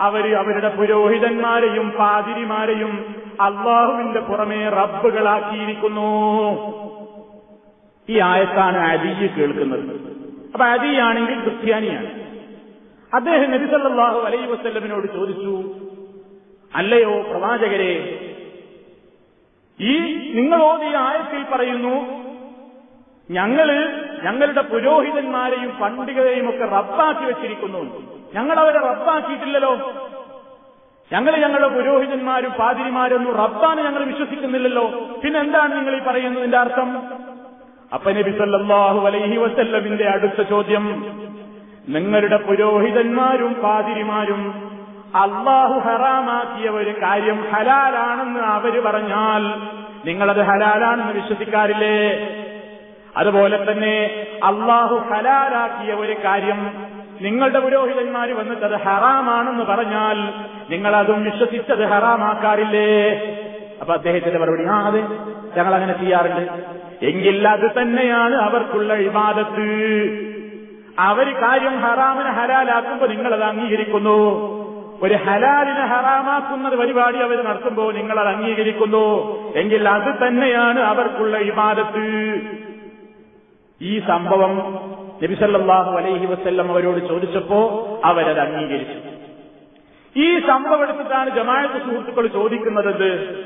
അവർ അവരുടെ പുരോഹിതന്മാരെയും പാതിരിമാരെയും അള്ളാഹുവിന്റെ പുറമെ റബ്ബുകളാക്കിയിരിക്കുന്നു. ഈ ആയത്താണ് അദിയ് കേൾക്കുന്നത്. അപ്പൊ അരിയാണെങ്കിൽ ക്രിസ്ത്യാനിയാണ്. അദ്ദേഹം നബിസല്ലാഹു അലൈ വസ്ല്ലമിനോട് ചോദിച്ചു അല്ലയോ പ്രവാചകരെ ഈ നിങ്ങളോട് ഈ ആയത്തിൽ പറയുന്നു ഞങ്ങൾ ഞങ്ങളുടെ പുരോഹിതന്മാരെയും പണ്ഡിതരെയും ഒക്കെ റബ്ബാക്കി വെച്ചിരിക്കുന്നു. ഞങ്ങൾ അവരെ റബ്ബാക്കിയിട്ടില്ലല്ലോ. ഞങ്ങൾ ഞങ്ങളുടെ പുരോഹിതന്മാരും പാതിരിമാരൊന്നും റബ്ബാണ് ഞങ്ങൾ വിശ്വസിക്കുന്നില്ലല്ലോ. പിന്നെ എന്താണ് നിങ്ങൾ ഈ പറയുന്നതിന്റെ അർത്ഥം? അപ്പ നബി സല്ലല്ലാഹു അലൈഹി വസല്ലമിന്റെ അടുത്ത ചോദ്യം. നിങ്ങളുടെ പുരോഹിതന്മാരും പാതിരിമാരും അള്ളാഹു ഹറാമാക്കിയ ഒരു കാര്യം ഹലാലാണെന്ന് അവർ പറഞ്ഞാൽ നിങ്ങളത് ഹലാലാണെന്ന് വിശ്വസിക്കാറില്ലേ? അതുപോലെ തന്നെ അള്ളാഹു ഹലാലാക്കിയ ഒരു കാര്യം നിങ്ങളുടെ പുരോഹിതന്മാർ വന്നിട്ട് അത് ഹറാമാണെന്ന് പറഞ്ഞാൽ നിങ്ങൾ അതും വിശ്വസിച്ചത് ഹറാമാക്കാറില്ലേ? അപ്പൊ അദ്ദേഹത്തിന്റെ മറുപടി ആ അതെ ഞങ്ങൾ അങ്ങനെ ചെയ്യാറുണ്ട്. എങ്കിൽ അത് തന്നെയാണ് അവർക്കുള്ള ഇബാദത്ത്. അവർ കാര്യം ഹറാമിനെ ഹലാലാക്കുമ്പോൾ നിങ്ങളത് അംഗീകരിക്കുന്നു. ഒരു ഹലാലിനെ ഹറാമാക്കുന്ന പരിപാടി അവർ നടത്തുമ്പോൾ അത് അംഗീകരിക്കുന്നു. എങ്കിൽ അത് തന്നെയാണ് അവർക്കുള്ള ഇബാദത്ത്. ഈ സംഭവം നബിസല്ലാഹു അലൈഹി വസ്ല്ലം അവരോട് ചോദിച്ചപ്പോ അവരത് അംഗീകരിച്ചു. ഈ സംഭവം എടുത്തിട്ടാണ് ജമാഅത്ത് സുഹൃത്തുക്കൾ ചോദിക്കുന്നത്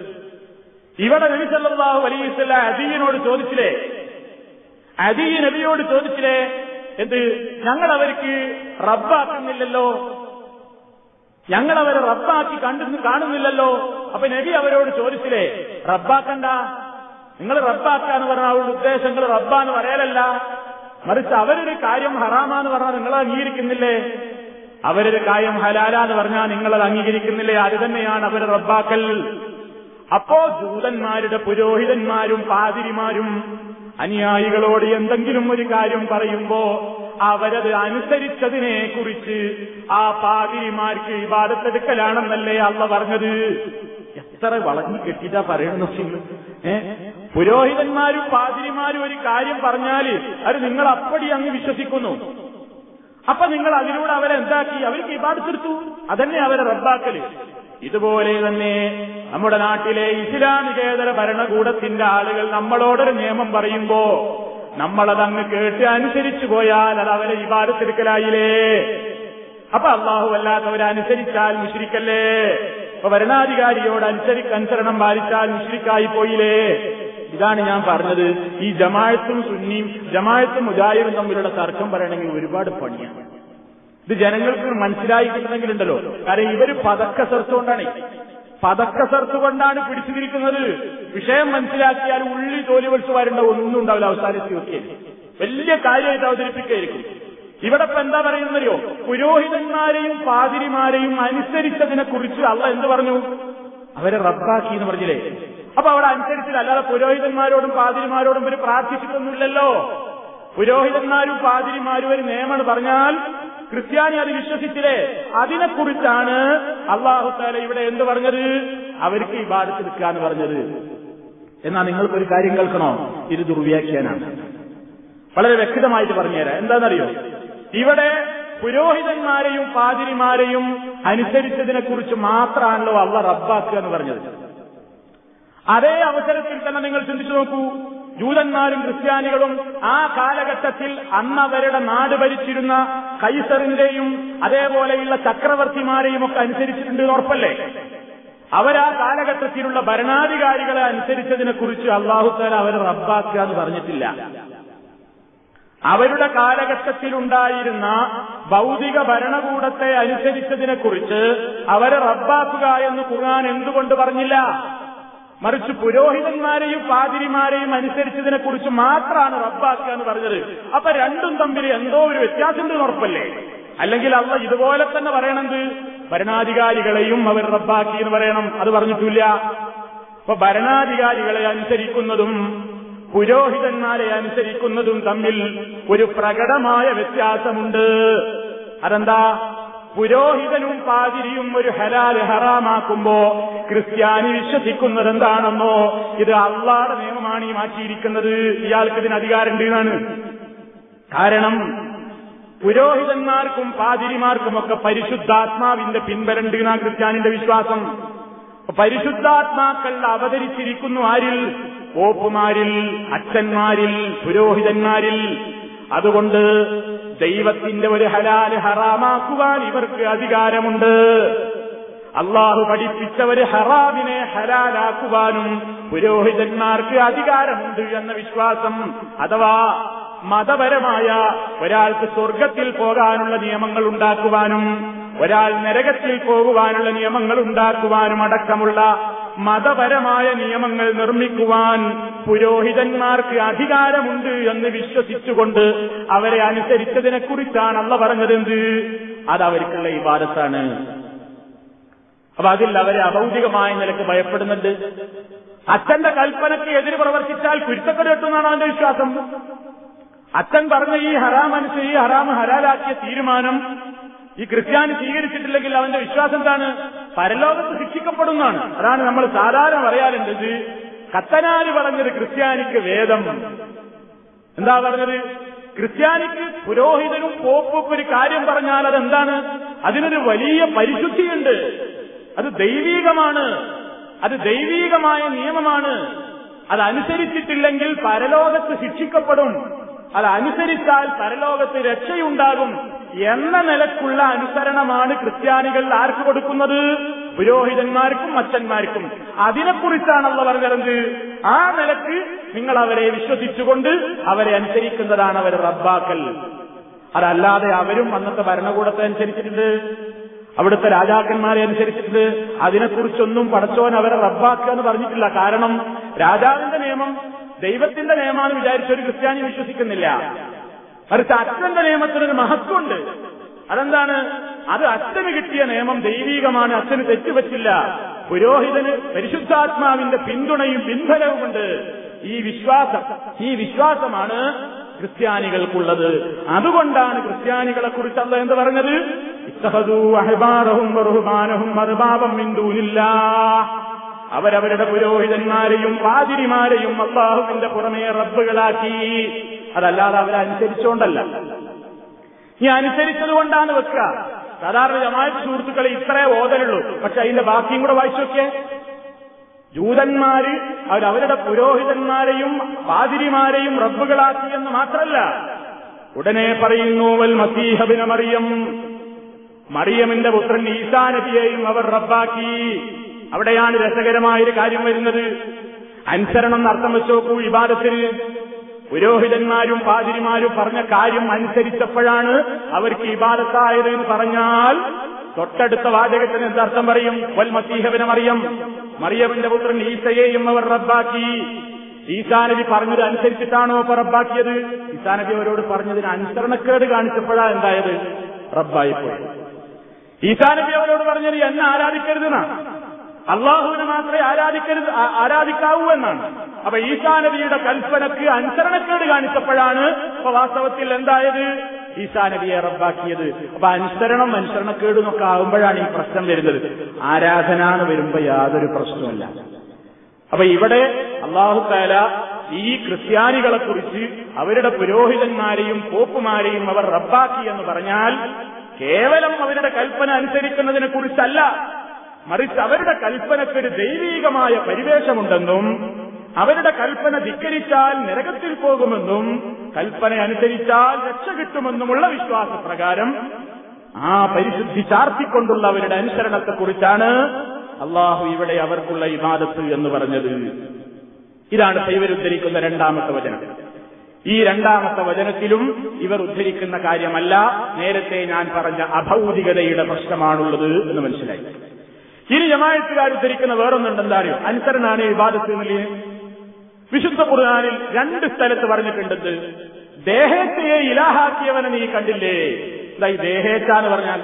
ഇവിടെ നബിസല്ലാഹു അലൈഹി വസ്ല്ല അദീനോട് ചോദിച്ചില്ലേ? അദീ നബിയോട് ചോദിച്ചില്ലേ? എന്ത്? ഞങ്ങൾ അവർക്ക് റബ്ബാക്കുന്നില്ലല്ലോ. ഞങ്ങൾ അവരെ റബ്ബാക്കി കണ്ടു കാണുന്നില്ലല്ലോ. അപ്പൊ നബി അവരോട് ചോദിച്ചില്ലേ? റബ്ബാക്കണ്ട. നിങ്ങൾ റബ്ബാക്കാന്ന് പറഞ്ഞ ഉദ്ദേശങ്ങൾ റബ്ബാന്ന് പറയലല്ല. മറിച്ച് അവരൊരു കാര്യം ഹറാമാന്ന് പറഞ്ഞാൽ നിങ്ങൾ അംഗീകരിക്കുന്നില്ലേ? അവരൊരു കാര്യം ഹലാലാന്ന് പറഞ്ഞാൽ നിങ്ങളത് അംഗീകരിക്കുന്നില്ലേ? അത് തന്നെയാണ് അവരെ റബ്ബാക്കൽ. അപ്പോ ജൂതന്മാരുടെ പുരോഹിതന്മാരും പാതിരിമാരും അനുയായികളോട് എന്തെങ്കിലും ഒരു കാര്യം പറയുമ്പോ അവരത് അനുസരിച്ചതിനെ കുറിച്ച് ആ പാതിരിമാർക്ക് ഇബാദത്തെടുക്കലാണെന്നല്ലേ അള്ള പറഞ്ഞത്? എത്ര വളഞ്ഞു കെട്ടിട്ടാ പറയണമെന്ന് ഏ? പുരോഹിതന്മാരും പാതിരിമാരും ഒരു കാര്യം പറഞ്ഞാൽ അത് നിങ്ങൾ അപ്പടി അങ്ങ് വിശ്വസിക്കുന്നു. അപ്പൊ നിങ്ങൾ അതിലൂടെ അവരെ എന്താക്കി? അവർക്ക് ഇപാടുത്തിരുത്തു അതന്നെ അവരെ റദ്ദാക്കൽ ഇതുപോലെ തന്നെ നമ്മുടെ നാട്ടിലെ ഇസ്ലാമികേതര ഭരണകൂടത്തിന്റെ ആളുകൾ നമ്മളോടൊരു നിയമം പറയുമ്പോ നമ്മളതങ്ങ് കേട്ട് അനുസരിച്ചു പോയാൽ അത് അവരെ ഇബാദത്തെടുക്കലായില്ലേ? അപ്പൊ അള്ളാഹു അല്ലാത്തവരനുസരിച്ചാൽ മുഷിരിക്കല്ലേ? അപ്പൊ ഭരണാധികാരിയോട് അനുസരി അനുസരണം പാലിച്ചാൽ മുഷിരിക്കായി പോയില്ലേ? ഇതാണ് ഞാൻ പറഞ്ഞത്. ഈ ജമായത്തും സുന്നിയും ജമായത്തും മുജാഹിദും തമ്മിലുള്ള തർക്കം പറയണമെങ്കിൽ ഒരുപാട് പണിയാണ്. ഇത് ജനങ്ങൾക്ക് മനസ്സിലായി കിട്ടണമെങ്കിലുണ്ടല്ലോ കാരണം ഇവർ പതക്കസർത്ത് കൊണ്ടാണ്. പതക്കസർത്ത് കൊണ്ടാണ് പിടിച്ചു നിൽക്കുന്നത് വിഷയം മനസ്സിലാക്കിയാൽ ഉള്ളി തോലി വലിച്ചു വരേണ്ട ഒന്നും ഉണ്ടാവില്ല. അവസാനത്തിൽ ഒക്കെ വലിയ കാര്യമായിട്ട് അവതരിപ്പിക്കുകയായിരിക്കും. ഇവിടെ ഇപ്പൊ എന്താ പറയുന്നറിയോ പുരോഹിതന്മാരെയും പാതിരിമാരെയും അനുസരിച്ചതിനെ കുറിച്ച് അള്ള എന്ത് പറഞ്ഞു? അവരെ റബ്ബാക്കി എന്ന് പറഞ്ഞില്ലേ? അപ്പൊ അവിടെ അനുസരിച്ചില്ല അല്ലാതെ പുരോഹിതന്മാരോടും പാതിരിമാരോടും ഇവർ പ്രാർത്ഥിച്ചിട്ടൊന്നുമില്ലല്ലോ. പുരോഹിതന്മാരും പാതിരിമാരും ഒരു നിയമം പറഞ്ഞാൽ ക്രിസ്ത്യാനി അത് വിശ്വസിച്ചില്ലേ? അതിനെക്കുറിച്ചാണ് അള്ളാഹുത്താല ഇവിടെ എന്ത് പറഞ്ഞത്? അവർക്ക് ഈ ബാധത്ത് നിൽക്കാന്ന് പറഞ്ഞത്. എന്നാ നിങ്ങൾക്കൊരു കാര്യം കേൾക്കണോ? ഇത് ദുർവ്യാഖ്യാനാണ്. വളരെ വ്യക്തമായിട്ട് പറഞ്ഞുതരാം. എന്താണെന്നറിയോ? ഇവിടെ പുരോഹിതന്മാരെയും പാതിരിമാരെയും അനുസരിച്ചതിനെ കുറിച്ച് മാത്രമാണല്ലോ അള്ള റബ്ബാക്കുക എന്ന് പറഞ്ഞത്. അതേ അവസരത്തിൽ തന്നെ നിങ്ങൾ ചിന്തിച്ചു നോക്കൂ. ജൂതന്മാരും ക്രിസ്ത്യാനികളും ആ കാലഘട്ടത്തിൽ അന്നവരുടെ നാട് ഭരിച്ചിരുന്ന കൈസറിന്റെയും അതേപോലെയുള്ള ചക്രവർത്തിമാരെയും ഒക്കെ അനുസരിച്ചിട്ടുണ്ട് ഉറപ്പല്ലേ? അവരാ കാലഘട്ടത്തിലുള്ള ഭരണാധികാരികളെ അനുസരിച്ചതിനെ കുറിച്ച് അള്ളാഹുത്താല അവരെ റബ്ബാക്കുക എന്ന് പറഞ്ഞിട്ടില്ല. അവരുടെ കാലഘട്ടത്തിലുണ്ടായിരുന്ന ഭൗതിക ഭരണകൂടത്തെ അനുസരിച്ചതിനെ കുറിച്ച് അവരെ റബ്ബാക്കുക എന്ന് ഖുർആൻ എന്തുകൊണ്ട് പറഞ്ഞില്ല? മറിച്ച് പുരോഹിതന്മാരെയും പാതിരിമാരെയും അനുസരിച്ചതിനെ കുറിച്ച് മാത്രമാണ് റബ്ബാക്കുക എന്ന് പറഞ്ഞത്. അപ്പൊ രണ്ടും തമ്മിൽ എന്തോ ഒരു വ്യത്യാസം ഉറപ്പല്ലേ? അല്ലെങ്കിൽ അള്ള ഇതുപോലെ തന്നെ പറയണത് ഭരണാധികാരികളെയും അവർ റബ്ബാക്കി എന്ന് പറയണം. അത് പറഞ്ഞിട്ടില്ല. അപ്പൊ ഭരണാധികാരികളെ അനുസരിക്കുന്നതും പുരോഹിതന്മാരെ അനുസരിക്കുന്നതും തമ്മിൽ ഒരു പ്രകടമായ വ്യത്യാസമുണ്ട്. അതെന്താ? പുരോഹിതനും പാതിരിയും ഒരു ഹലാൽ ഹറാമാക്കുമ്പോ ക്രിസ്ത്യാനി വിശ്വസിക്കുന്നത് എന്താണെന്നോ ഇത് അള്ളാടെ നിയമമാണ് ഈ മാറ്റിയിരിക്കുന്നത്. ഇയാൾക്ക് ഇതിന് അധികാരമുണ്ട് എന്നാണ്. കാരണം പുരോഹിതന്മാർക്കും പാതിരിമാർക്കുമൊക്കെ പരിശുദ്ധാത്മാവിന്റെ പിൻബലുണ്ട് എന്നാ ക്രിസ്ത്യാനിന്റെ വിശ്വാസം. പരിശുദ്ധാത്മാക്കൾ അവതരിച്ചിരിക്കുന്നു ആരിൽ? പോപ്പുമാരിൽ അച്ഛന്മാരിൽ പുരോഹിതന്മാരിൽ. അതുകൊണ്ട് ദൈവത്തിന്റെ ഒരു ഹലാൽ ഹറാമാക്കുവാൻ ഇവർക്ക് അധികാരമുണ്ട്. അള്ളാഹു പഠിപ്പിച്ച ഒരു ഹറാമിനെ ഹലാലാക്കുവാനും പുരോഹിതന്മാർക്ക് അധികാരമുണ്ട് എന്ന വിശ്വാസം അഥവാ മതപരമായ ഒരാൾക്ക് സ്വർഗത്തിൽ പോകാനുള്ള നിയമങ്ങൾ ഉണ്ടാക്കുവാനും ഒരാൾ നരകത്തിൽ പോകുവാനുള്ള നിയമങ്ങൾ ഉണ്ടാക്കുവാനും അടക്കമുള്ള മതപരമായ നിയമങ്ങൾ നിർമ്മിക്കുവാൻ പുരോഹിതന്മാർക്ക് അധികാരമുണ്ട് എന്ന് വിശ്വസിച്ചുകൊണ്ട് അവരെ അനുസരിച്ചതിനെക്കുറിച്ചാണ് അള്ള പറഞ്ഞതെന്ത്? അത് അവർക്കുള്ള ഇബാദത്താണ്. അപ്പൊ അതിൽ അവരെ അഭൗതികമായ നിലയ്ക്ക് ഭയപ്പെടുന്നുണ്ട്. അച്ഛന്റെ കൽപ്പനയ്ക്ക് എതിര് പ്രവർത്തിച്ചാൽ കുരുത്തക്കട കിട്ടുന്നതാണ് അവന്റെ വിശ്വാസം. അച്ഛൻ പറഞ്ഞ ഈ ഹറാം അനുസരിച്ച് ഈ ഹറാം ഹരാലാക്കിയ തീരുമാനം ഈ ക്രിസ്ത്യാനി സ്വീകരിച്ചിട്ടില്ലെങ്കിൽ അവന്റെ വിശ്വാസം എന്താണ്? പരലോകത്ത് ശിക്ഷിക്കപ്പെടുന്നതാണ്. അതാണ് നമ്മൾ സാധാരണ പറയാറുണ്ടത് കത്തനാര് പറഞ്ഞത് ക്രിസ്ത്യാനിക്ക് വേദം. എന്താ പറഞ്ഞത്? ക്രിസ്ത്യാനിക്ക് പുരോഹിതനും പോപ്പും ഒരു കാര്യം പറഞ്ഞാൽ അതെന്താണ്? അതിനൊരു വലിയ പരിശുദ്ധിയുണ്ട്. അത് ദൈവീകമാണ്. അത് ദൈവീകമായ നിയമമാണ്. അതനുസരിച്ചിട്ടില്ലെങ്കിൽ പരലോകത്ത് ശിക്ഷിക്കപ്പെടും. അതനുസരിച്ചാൽ പരലോകത്ത് രക്ഷയുണ്ടാകും. എന്ന നിലക്കുള്ള അനുസരണമാണ് ക്രിസ്ത്യാനികൾ ആർക്ക് കൊടുക്കുന്നത്? പുരോഹിതന്മാർക്കും അച്ഛന്മാർക്കും. അതിനെക്കുറിച്ചാണല്ലോ പറഞ്ഞത് ആ നിലയ്ക്ക് നിങ്ങൾ അവരെ വിശ്വസിച്ചുകൊണ്ട് അവരെ അനുസരിക്കുന്നതാണ് അവർ റബ്ബാക്കൽ. അതല്ലാതെ അവരും അന്നത്തെ ഭരണകൂടത്തെ അനുസരിച്ചിട്ടുണ്ട്. അവിടുത്തെ രാജാക്കന്മാരെ അനുസരിച്ചിട്ട് അതിനെക്കുറിച്ചൊന്നും പടച്ചോൻ അവരെ റബ്ബാക്കുക എന്ന് പറഞ്ഞിട്ടില്ല. കാരണം രാജാവിന്റെ നിയമം ദൈവത്തിന്റെ നിയമമാണ് വിചാരിച്ച ഒരു ക്രിസ്ത്യാനി വിശ്വസിക്കുന്നില്ല. മറിച്ച് അച്ഛന്റെ നിയമത്തിനൊരു മഹത്വമുണ്ട്. അതെന്താണ്? അത് അച്ഛന് കിട്ടിയ നിയമം ദൈവീകമാണ് അച്ഛന് തെറ്റുപറ്റില്ല. പുരോഹിതന് പരിശുദ്ധാത്മാവിന്റെ പിന്തുണയും പിൻബലവുമുണ്ട് ഈ വിശ്വാസം ഈ വിശ്വാസമാണ് ക്രിസ്ത്യാനികൾക്കുള്ളത്. അതുകൊണ്ടാണ് ക്രിസ്ത്യാനികളെ കുറിച്ച് അല്ല എന്ന് പറഞ്ഞത്? ഇത്തഹദൂ അഹബാറഹും ബഹുമാനഹും മറുപാപം മിന്തൂനില്ല അവരവരുടെ പുരോഹിതന്മാരെയും പാതിരിമാരെയും അള്ളാഹുവിന്റെ പുറമേ റബ്ബുകളാക്കി. അതല്ലാതെ അവരനുസരിച്ചുകൊണ്ടല്ല ഈ അനുസരിച്ചത് കൊണ്ടാണ് വെക്കുക. സാധാരണ ജമാഅത്ത് സുഹൃത്തുക്കളെ ഇത്രേ ഓതലുള്ളൂ പക്ഷെ അതിന്റെ ബാക്കിയും കൂടെ വായിച്ചു നോക്കിയേ. ജൂതന്മാര് അവരവരുടെ പുരോഹിതന്മാരെയും പാതിരിമാരെയും റബ്ബുകളാക്കി എന്ന് മാത്രമല്ല ഉടനെ പറയുന്നു വൽ മസീഹബിന മറിയം. മറിയമിന്റെ പുത്രൻ ഈസാനബിയെയും അവർ റബ്ബാക്കി. അവിടെയാണ് രസകരമായൊരു കാര്യം വരുന്നത്. അനുസരണം അർത്ഥം വെച്ച് നോക്കൂ വിവാദത്തിൽ പുരോഹിതന്മാരും പാതിരിമാരും പറഞ്ഞ കാര്യം അനുസരിച്ചപ്പോഴാണ് അവർക്ക് ഇബാദത്തായത് എന്ന് പറഞ്ഞാൽ തൊട്ടടുത്ത വാചകത്തിന് എന്തർത്ഥം പറയും? വൽ മസീഹവിനെ മറിയം. മറിയമിന്റെ പുത്രൻ ഈസയെയും അവർ റബ്ബാക്കി. ഈസാനബി പറഞ്ഞത് അനുസരിച്ചിട്ടാണോ അപ്പൊ റബ്ബാക്കിയത്? ഈസാനബി അവരോട് പറഞ്ഞതിന് അനുസരണക്കേട് കാണിച്ചപ്പോഴാ എന്തായത്? റബ്ബായിപ്പോയി. ഈസാനബി അവരോട് പറഞ്ഞത് എന്നെ ആരാധിക്കരുതെന്നാ? അള്ളാഹുവിനെ മാത്രമേ ആരാധിക്കരുത് ആരാധിക്കാവൂ എന്നാണ്. അപ്പൊ ഈശാ നബിയുടെ കൽപ്പനക്ക് അനുസരണക്കേട് കാണിച്ചപ്പോഴാണ് ഇപ്പൊ വാസ്തവത്തിൽ എന്തായത്? ഈശാ നബിയെ റബ്ബാക്കിയത്. അപ്പൊ അനുസരണം അനുസരണക്കേട് എന്നൊക്കെ ആകുമ്പോഴാണ് ഈ പ്രശ്നം വരുന്നത്. ആരാധന എന്ന് വരുമ്പോ യാതൊരു പ്രശ്നവുമില്ല. അപ്പൊ ഇവിടെ അള്ളാഹു താല ഈ ക്രിസ്ത്യാനികളെ കുറിച്ച് അവരുടെ പുരോഹിതന്മാരെയും പോപ്പുമാരെയും അവർ റബ്ബാക്കി എന്ന് പറഞ്ഞാൽ കേവലം അവരുടെ കൽപ്പന അനുസരിക്കുന്നതിനെ കുറിച്ചല്ല. മറിച്ച് അവരുടെ കൽപ്പനക്കൊരു ദൈവീകമായ പരിവേഷമുണ്ടെന്നും അവരുടെ കൽപ്പന ധിക്കരിച്ചാൽ നരകത്തിൽ പോകുമെന്നും കൽപ്പന അനുസരിച്ചാൽ രക്ഷ കിട്ടുമെന്നുമുള്ള വിശ്വാസപ്രകാരം ആ പരിശുദ്ധി ചാർത്തിക്കൊണ്ടുള്ള അവരുടെ അനുസരണത്തെക്കുറിച്ചാണ് അള്ളാഹു ഇവിടെ അവർക്കുള്ള ഇമാദത്ത് എന്ന് പറഞ്ഞത്. ഇതാണ് ഇവർ ഉദ്ധരിക്കുന്ന രണ്ടാമത്തെ വചനം. ഈ രണ്ടാമത്തെ വചനത്തിലും ഇവർ ഉദ്ധരിക്കുന്ന കാര്യമല്ല നേരത്തെ ഞാൻ പറഞ്ഞ അഭൗതികതയുടെ പ്രശ്നമാണുള്ളത് എന്ന് മനസ്സിലായി. ഇനി ജമായത്തുകാർ ഉദ്ധരിക്കുന്ന വേറൊന്നുണ്ടെന്താ അറിയോ? അനുസരണാണ് വിവാദത്തിൽ നിലയിൽ വിശുദ്ധ ഖുർആാനിൽ രണ്ട് സ്ഥലത്ത് പറഞ്ഞിട്ടുണ്ട് ദേഹത്തെ ഇലാഹാക്കിയവനെ നീ കണ്ടില്ലേ? ഇതാ ഈ ദേഹേച്ച എന്ന് പറഞ്ഞാൽ?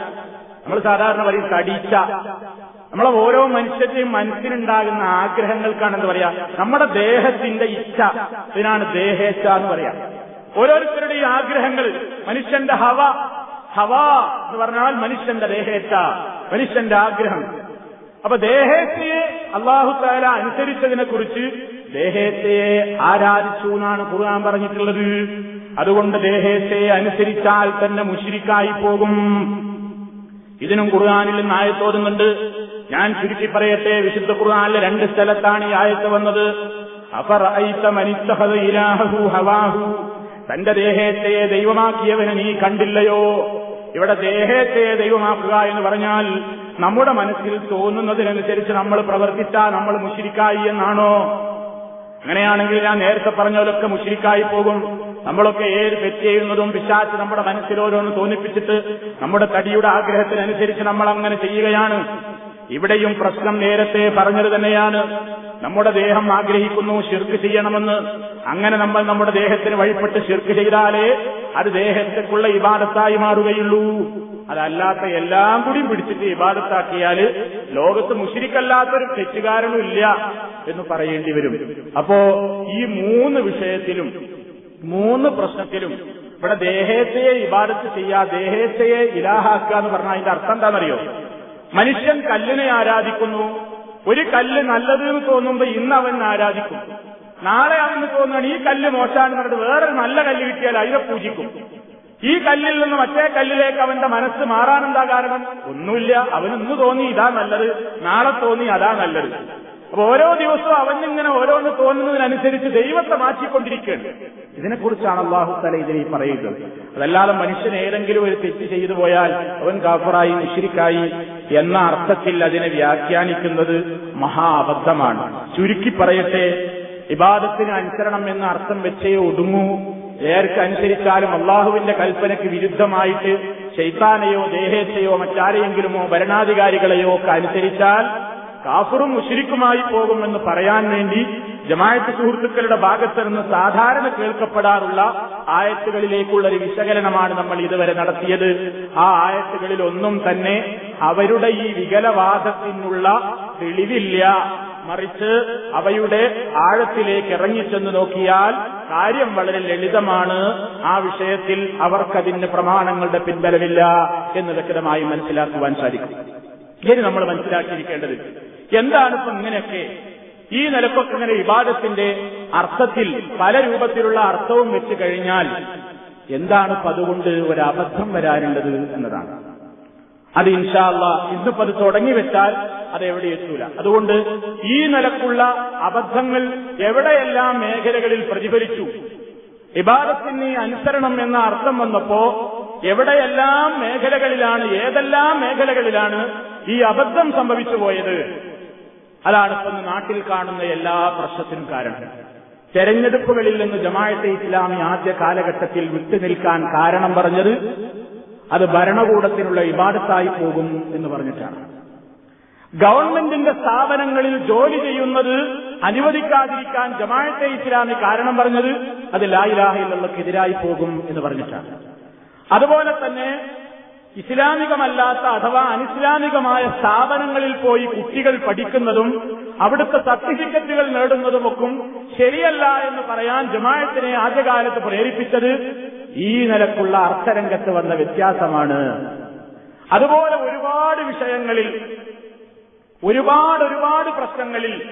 നമ്മൾ സാധാരണ പറയും കടിച്ച. നമ്മളെ ഓരോ മനുഷ്യന്റെയും മനസ്സിനുണ്ടാകുന്ന ആഗ്രഹങ്ങൾക്കാണ് എന്ന് പറയാ. നമ്മുടെ ദേഹത്തിന്റെ ഇച്ഛ ഇതിനാണ് ദേഹേച്ഛ എന്ന് പറയാ. ഓരോരുത്തരുടെയും ആഗ്രഹങ്ങൾ മനുഷ്യന്റെ ഹവ ഹവ എന്ന് പറഞ്ഞാൽ മനുഷ്യന്റെ ദേഹേച്ഛ മനുഷ്യന്റെ ആഗ്രഹം. അപ്പൊ ദേഹത്തെ അള്ളാഹു താല അനുസരിച്ചതിനെ കുറിച്ച് ദേഹത്തെ ആരാധിച്ചു എന്നാണ് ഖുർആൻ പറഞ്ഞിട്ടുള്ളത്. അതുകൊണ്ട് ദേഹത്തെ അനുസരിച്ചാൽ തന്നെ മുഷിരിക്കായി പോകും. ഇതിനും ഖുർആാനിൽ നിന്ന് ആയത്തോതുന്നുണ്ട് ഞാൻ ചുരുക്കി പറയട്ടെ വിശുദ്ധ ഖുർആാനിലെ രണ്ട് സ്ഥലത്താണ് ഈ ആയത്ത് വന്നത്. അഫർ ഹവാഹു. തന്റെ ദേഹത്തെ ദൈവമാക്കിയവനെ നീ കണ്ടില്ലയോ? ഇവിടെ ദേഹത്തെ ദൈവമാക്കുക എന്ന് പറഞ്ഞാൽ നമ്മുടെ മനസ്സിൽ തോന്നുന്നതിനനുസരിച്ച് നമ്മൾ പ്രവർത്തിച്ചാൽ നമ്മൾ മുഷിരിക്കായി എന്നാണോ? അങ്ങനെയാണെങ്കിൽ ഞാൻ നേരത്തെ പറഞ്ഞവരൊക്കെ മുഷിരിക്കായി പോകും. നമ്മളൊക്കെ ഏത് തെറ്റ് ചെയ്യുന്നതും പിശാച്ച് നമ്മുടെ മനസ്സിൽ ഓരോന്ന് തോന്നിപ്പിച്ചിട്ട് നമ്മുടെ തടിയുടെ ആഗ്രഹത്തിനനുസരിച്ച് നമ്മൾ അങ്ങനെ ചെയ്യുകയാണ്. ഇവിടെയും പ്രശ്നം നേരത്തെ പറഞ്ഞത് തന്നെയാണ്. നമ്മുടെ ദേഹം ആഗ്രഹിക്കുന്നു ശിർക്ക് ചെയ്യണമെന്ന്. അങ്ങനെ നമ്മൾ നമ്മുടെ ദേഹത്തിന് വഴിപ്പെട്ട് ശിർക്ക് ചെയ്താലേ അത് ദേഹത്തേക്കുള്ള ഇബാദത്തായി മാറുകയുള്ളൂ. അതല്ലാത്ത എല്ലാം കൂടി പിടിച്ചിട്ട് ഇബാദത്താക്കിയാൽ ലോകത്ത് മുഷിരിക്കല്ലാത്തൊരു തെറ്റുകാരനും ഇല്ല എന്ന് പറയേണ്ടി വരും. അപ്പോ ഈ മൂന്ന് വിഷയത്തിലും മൂന്ന് പ്രശ്നത്തിലും ഇവിടെ ദേഹത്തെയെ ഇബാദത്ത് ചെയ്യാ ദേഹത്തെയെ ഇലാഹാക്കുക എന്ന് പറഞ്ഞാൽ അതിന്റെ അർത്ഥം എന്താണെന്നറിയോ? മനുഷ്യൻ കല്ലിനെ ആരാധിക്കുന്നു. ഒരു കല്ല് നല്ലത് എന്ന് തോന്നുമ്പോ ഇന്ന് അവൻ ആരാധിക്കും. നാളെ അവന് തോന്നുകയാണ് ഈ കല്ല് മോശമാണെന്ന് പറഞ്ഞിട്ട് വേറൊരു നല്ല കല്ല് കിട്ടിയാൽ അതിനെ പൂജിക്കും. ഈ കല്ലിൽ നിന്ന് മറ്റേ കല്ലിലേക്ക് അവന്റെ മനസ്സ് മാറാനെന്താ കാരണം? ഒന്നുമില്ല. അവനൊന്ന് തോന്നി ഇതാ നല്ലത്. നാളെ തോന്നി അതാ നല്ലത്. അപ്പൊ ഓരോ ദിവസവും അവനിങ്ങനെ ഓരോന്ന് തോന്നുന്നതിനനുസരിച്ച് ദൈവത്തെ മാറ്റിക്കൊണ്ടിരിക്കുകയാണ്. ഇതിനെക്കുറിച്ചാണ് അള്ളാഹു തല ഇതിനെ പറയുന്നത്. അതല്ലാതെ മനുഷ്യൻ ഏതെങ്കിലും ഒരു തെറ്റ് ചെയ്തു പോയാൽ അവൻ കാഫറായി മുഷിരിക്കായി എന്ന അർത്ഥത്തിൽ അതിനെ വ്യാഖ്യാനിക്കുന്നത് മഹാ അബദ്ധമാണ് ചുരുക്കി പറയട്ടെ ഇബാദത്തിന് അനുസരണം എന്ന അർത്ഥം വെച്ചേ ഒടുങ്ങൂ ഏർക്ക് അനുസരിച്ചാലും അള്ളാഹുവിന്റെ കൽപ്പനയ്ക്ക് വിരുദ്ധമായിട്ട് ശൈത്താനെയോ ദേഹേച്ഛയോ മറ്റാരെയെങ്കിലുമോ ഭരണാധികാരികളെയോ ഒക്കെ അനുസരിച്ചാൽ കാഫറും മുഷിരിക്കുമായി പോകുമെന്ന് പറയാൻ വേണ്ടി ജമായത്ത് സുഹൃത്തുക്കളുടെ ഭാഗത്ത് നിന്ന് സാധാരണ കേൾക്കപ്പെടാറുള്ള ആയത്തുകളിലേക്കുള്ള ഒരു വിശകലനമാണ് നമ്മൾ ഇതുവരെ നടത്തിയത്. ആ ആയത്തുകളിൽ ഒന്നും തന്നെ അവരുടെ ഈ വികലവാദത്തിനുള്ള തെളിവില്ല. മറിച്ച് അവയുടെ ആഴത്തിലേക്ക് ഇറങ്ങിച്ചെന്ന് നോക്കിയാൽ കാര്യം വളരെ ലളിതമാണ്. ആ വിഷയത്തിൽ അവർക്കതിന് പ്രമാണങ്ങളുടെ പിൻബലമില്ല എന്ന് വ്യക്തമായി മനസ്സിലാക്കുവാൻ സാധിക്കും. ഇനി നമ്മൾ മനസ്സിലാക്കിയിരിക്കേണ്ടത് എന്താണ് ഇപ്പൊ ഇങ്ങനെയൊക്കെ? ഈ നിലക്കൊക്കെ ഇങ്ങനെ വിവാദത്തിന്റെ അർത്ഥത്തിൽ പല രൂപത്തിലുള്ള അർത്ഥവും വെച്ച് കഴിഞ്ഞാൽ എന്താണ് അതുകൊണ്ട് ഒരു അബദ്ധം വരാനുള്ളത് എന്നതാണ്. അത് ഇൻഷാല്ല ഇന്നിപ്പോ അത് തുടങ്ങി വെച്ചാൽ അത് എവിടെ എത്തൂല. അതുകൊണ്ട് ഈ നിലക്കുള്ള അബദ്ധങ്ങൾ എവിടെയെല്ലാം മേഖലകളിൽ പ്രതിഫലിച്ചു? ഇബാദത്തിന് അനുസരണം എന്ന അർത്ഥം വന്നപ്പോ എവിടെയെല്ലാം മേഖലകളിലാണ് ഏതെല്ലാം മേഖലകളിലാണ് ഈ അബദ്ധം സംഭവിച്ചു പോയത്? അതാണ് ഇപ്പൊ നാട്ടിൽ കാണുന്ന എല്ലാ പ്രശ്നത്തിനും കാരണം. തെരഞ്ഞെടുപ്പുകളിൽ നിന്ന് ജമാഅത്തെ ഇസ്ലാമി ആദ്യ കാലഘട്ടത്തിൽ വിട്ടുനിൽക്കാൻ കാരണം പറഞ്ഞത് അത് ഭരണകൂടത്തിനുള്ള ഇബാടത്തായി പോകും എന്ന് പറഞ്ഞിട്ടാണ്. ഗവൺമെന്റിന്റെ സ്ഥാപനങ്ങളിൽ ജോലി ചെയ്യുന്നത് അനുവദിക്കാതിരിക്കാൻ ജമാഅത്തെ ഇസ്ലാമി കാരണം പറഞ്ഞത് അത് ലായിലാഹിലുള്ളക്കെതിരായി പോകും എന്ന് പറഞ്ഞിട്ടാണ്. അതുപോലെ തന്നെ ഇസ്ലാമികമല്ലാത്ത അഥവാ അനിസ്ലാമികമായ സ്ഥാപനങ്ങളിൽ പോയി കുട്ടികൾ പഠിക്കുന്നതും അവിടുത്തെ സർട്ടിഫിക്കറ്റുകൾ നേടുന്നതുമൊക്കെ ശരിയല്ല എന്ന് പറയാൻ ജമാഅത്തിനെ ആദ്യകാലത്ത് പ്രേരിപ്പിച്ചത് ഈ നിലക്കുള്ള അർത്ഥരംഗത്ത് വന്ന വ്യത്യാസമാണ്. അതുപോലെ ഒരുപാട് വിഷയങ്ങളിൽ ഒരുപാട് ഒരുപാട് പ്രശ്നങ്ങളിൽ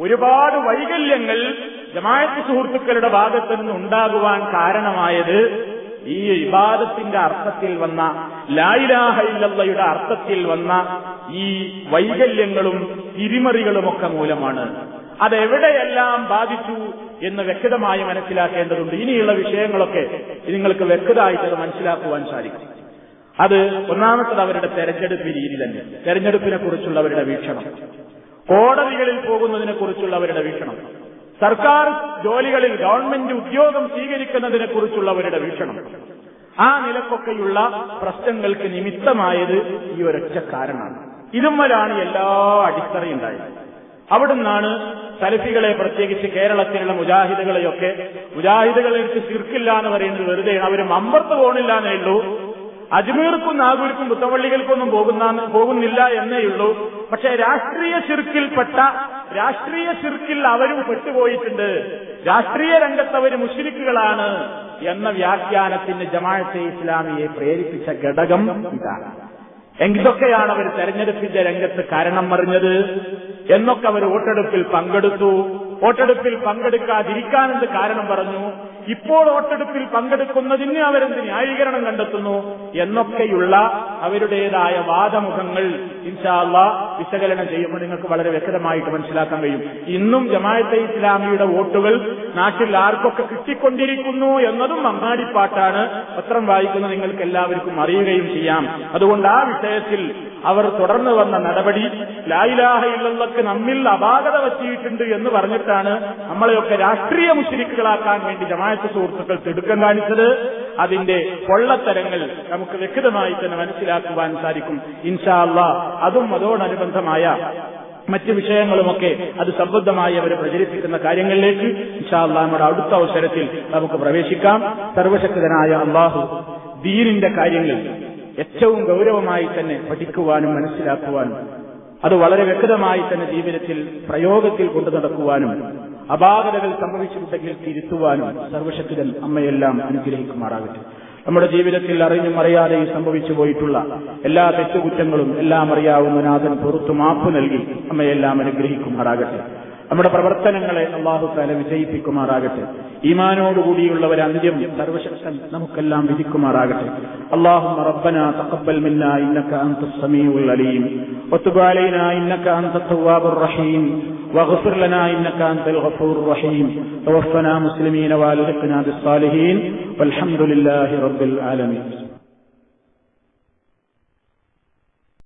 ഒരുപാട് വൈകല്യങ്ങൾ ജമായത്ത് സുഹൃത്തുക്കളുടെ ഭാഗത്ത് നിന്ന് ഉണ്ടാകുവാൻ കാരണമായത് ഈ ഇബാദത്തിന്റെ അർത്ഥത്തിൽ വന്ന ലായിലാഹയില്ലയുടെ അർത്ഥത്തിൽ വന്ന ഈ വൈകല്യങ്ങളും തിരിമറികളുമൊക്കെ മൂലമാണ്. അതെവിടെയെല്ലാം ബാധിച്ചു എന്ന് വ്യക്തമായി മനസ്സിലാക്കേണ്ടതുണ്ട്. ഇനിയുള്ള വിഷയങ്ങളൊക്കെ നിങ്ങൾക്ക് വ്യക്തമായിട്ട് അത് മനസ്സിലാക്കുവാൻ സാധിക്കും. അത് ഒന്നാമത്തത് അവരുടെ തെരഞ്ഞെടുപ്പ് രീതി തന്നെ. തെരഞ്ഞെടുപ്പിനെ കുറിച്ചുള്ള അവരുടെ വീക്ഷണം. കോടതികളിൽ പോകുന്നതിനെ കുറിച്ചുള്ള അവരുടെ വീക്ഷണം. സർക്കാർ ജോലികളിൽ ഗവൺമെന്റ് ഉദ്യോഗം സ്വീകരിക്കുന്നതിനെ കുറിച്ചുള്ളവരുടെ വീക്ഷണം. ആ നിലക്കൊക്കെയുള്ള പ്രശ്നങ്ങൾക്ക് നിമിത്തമായത് ഈ ഒരൊറ്റ കാരണമാണ്. ഇതുമ്മലാണ് എല്ലാ അടിത്തറയുണ്ടായത്. അവിടുന്നാണ് സലഫികളെ പ്രത്യേകിച്ച് കേരളത്തിലുള്ള മുജാഹിദുകളെയൊക്കെ മുജാഹിദുകളെടുത്ത് ശിർക്കില്ല എന്ന് പറയുന്നത് വെറുതെയാണ്. അവർ മമ്പർത്ത് പോണില്ല എന്നേ ഉള്ളൂ. അജ്മീർക്കും നാഗൂർക്കും പുത്തവള്ളികൾക്കൊന്നും പോകുന്ന പോകുന്നില്ല എന്നേ ഉള്ളൂ. പക്ഷെ രാഷ്ട്രീയ ശിർക്കിൽപ്പെട്ട രാഷ്ട്രീയ ശിർക്കിൽ അവരും പെട്ടുപോയിട്ടുണ്ട്. രാഷ്ട്രീയ രംഗത്ത് അവർ എന്ന വ്യാഖ്യാനത്തിന് ജമാഅത്തെ ഇസ്ലാമിയെ പ്രേരിപ്പിച്ച ഘടകം ഇതാണ്. എന്തൊക്കെയാണ് അവർ തെരഞ്ഞെടുപ്പിന്റെ രംഗത്ത് കാരണം പറഞ്ഞത് എന്നൊക്കെ അവർ വോട്ടെടുപ്പിൽ പങ്കെടുത്തു. വോട്ടെടുപ്പിൽ പങ്കെടുക്കാതിരിക്കാനെന്ത് കാരണം പറഞ്ഞു? ഇപ്പോൾ വോട്ടെടുപ്പിൽ പങ്കെടുക്കുന്നതിന് അവരെന്ത് ന്യായീകരണം കണ്ടെത്തുന്നു എന്നൊക്കെയുള്ള അവരുടേതായ വാദമുഖങ്ങൾ ഇൻഷാല്ല വിശകലനം ചെയ്യുമ്പോൾ നിങ്ങൾക്ക് വളരെ വ്യക്തമായിട്ട് മനസ്സിലാക്കാൻ കഴിയും. ഇന്നും ജമാഅത്തെ ഇസ്ലാമിയുടെ വോട്ടുകൾ നാട്ടിൽ ആർക്കൊക്കെ കിട്ടിക്കൊണ്ടിരിക്കുന്നു എന്നതും അങ്ങാടിപ്പാട്ടാണ്. പത്രം വായിക്കുന്ന നിങ്ങൾക്ക് എല്ലാവർക്കും അറിയുകയും ചെയ്യാം. അതുകൊണ്ട് ആ വിഷയത്തിൽ അവർ തുടർന്നു വന്ന നടപടി ലായിലാഹ ഇല്ലല്ലക്ക് നമ്മിൽ അപാകത പറ്റിയിട്ടുണ്ട് എന്ന് പറഞ്ഞിട്ടാണ് നമ്മളെയൊക്കെ രാഷ്ട്രീയ മുഷരിക്കുകളാക്കാൻ വേണ്ടി ജമാഅത്ത് സുഹൃത്തുക്കൾ തിടുക്കം കാണിച്ചത് അതിന്റെ പൊള്ളത്തരങ്ങൾ നമുക്ക് വ്യക്തമായി തന്നെ മനസ്സിലാക്കുവാൻ സാധിക്കും. ഇൻഷാ അതും അതോടനുബന്ധമായ മറ്റ് വിഷയങ്ങളുമൊക്കെ അത് സംബന്ധമായി അവർ പ്രചരിപ്പിക്കുന്ന കാര്യങ്ങളിലേക്ക് ഇൻഷാല്ല നമ്മുടെ അടുത്ത അവസരത്തിൽ നമുക്ക് പ്രവേശിക്കാം. സർവശക്തനായ അള്ളാഹു ദീനിന്റെ കാര്യങ്ങൾ ഏറ്റവും ഗൗരവമായി തന്നെ പഠിക്കുവാനും മനസ്സിലാക്കുവാനും അത് വളരെ വ്യക്തമായി തന്നെ ജീവിതത്തിൽ പ്രയോഗത്തിൽ കൊണ്ടു നടക്കുവാനും അപാകതകൾ സംഭവിച്ചിട്ടുണ്ടെങ്കിൽ തിരുത്തുവാനും സർവശക്തൻ അമ്മയെല്ലാം അനുഗ്രഹിക്കുമാറാകട്ടെ. നമ്മുടെ ജീവിതത്തിൽ അറിഞ്ഞും അറിയാതെയും സംഭവിച്ചു പോയിട്ടുള്ള എല്ലാ തെറ്റുകുറ്റങ്ങളും എല്ലാം അറിയാവുന്ന നാഥൻ പുറത്തു മാപ്പ് നൽകി അമ്മയെല്ലാം അനുഗ്രഹിക്കുമാറാകട്ടെ. നമ്മുടെ പ്രവർത്തനങ്ങളെ അള്ളാഹു താല വിജയിപ്പിക്കുമാറാകട്ടെ ഈമാനോടുകൂടിയുള്ള ഒരു അന്ത്യം സർവശക്തൻ നമുക്കെല്ലാം വിധിക്കുമാറാകട്ടെ اللهم ربنا تقبل منا انك انت السميع العليم وتب علينا انك انت التواب الرحيم واغفر لنا انك انت الغفور الرحيم توفنا مسلمين والحقنا بالصالحين والحمد لله رب العالمين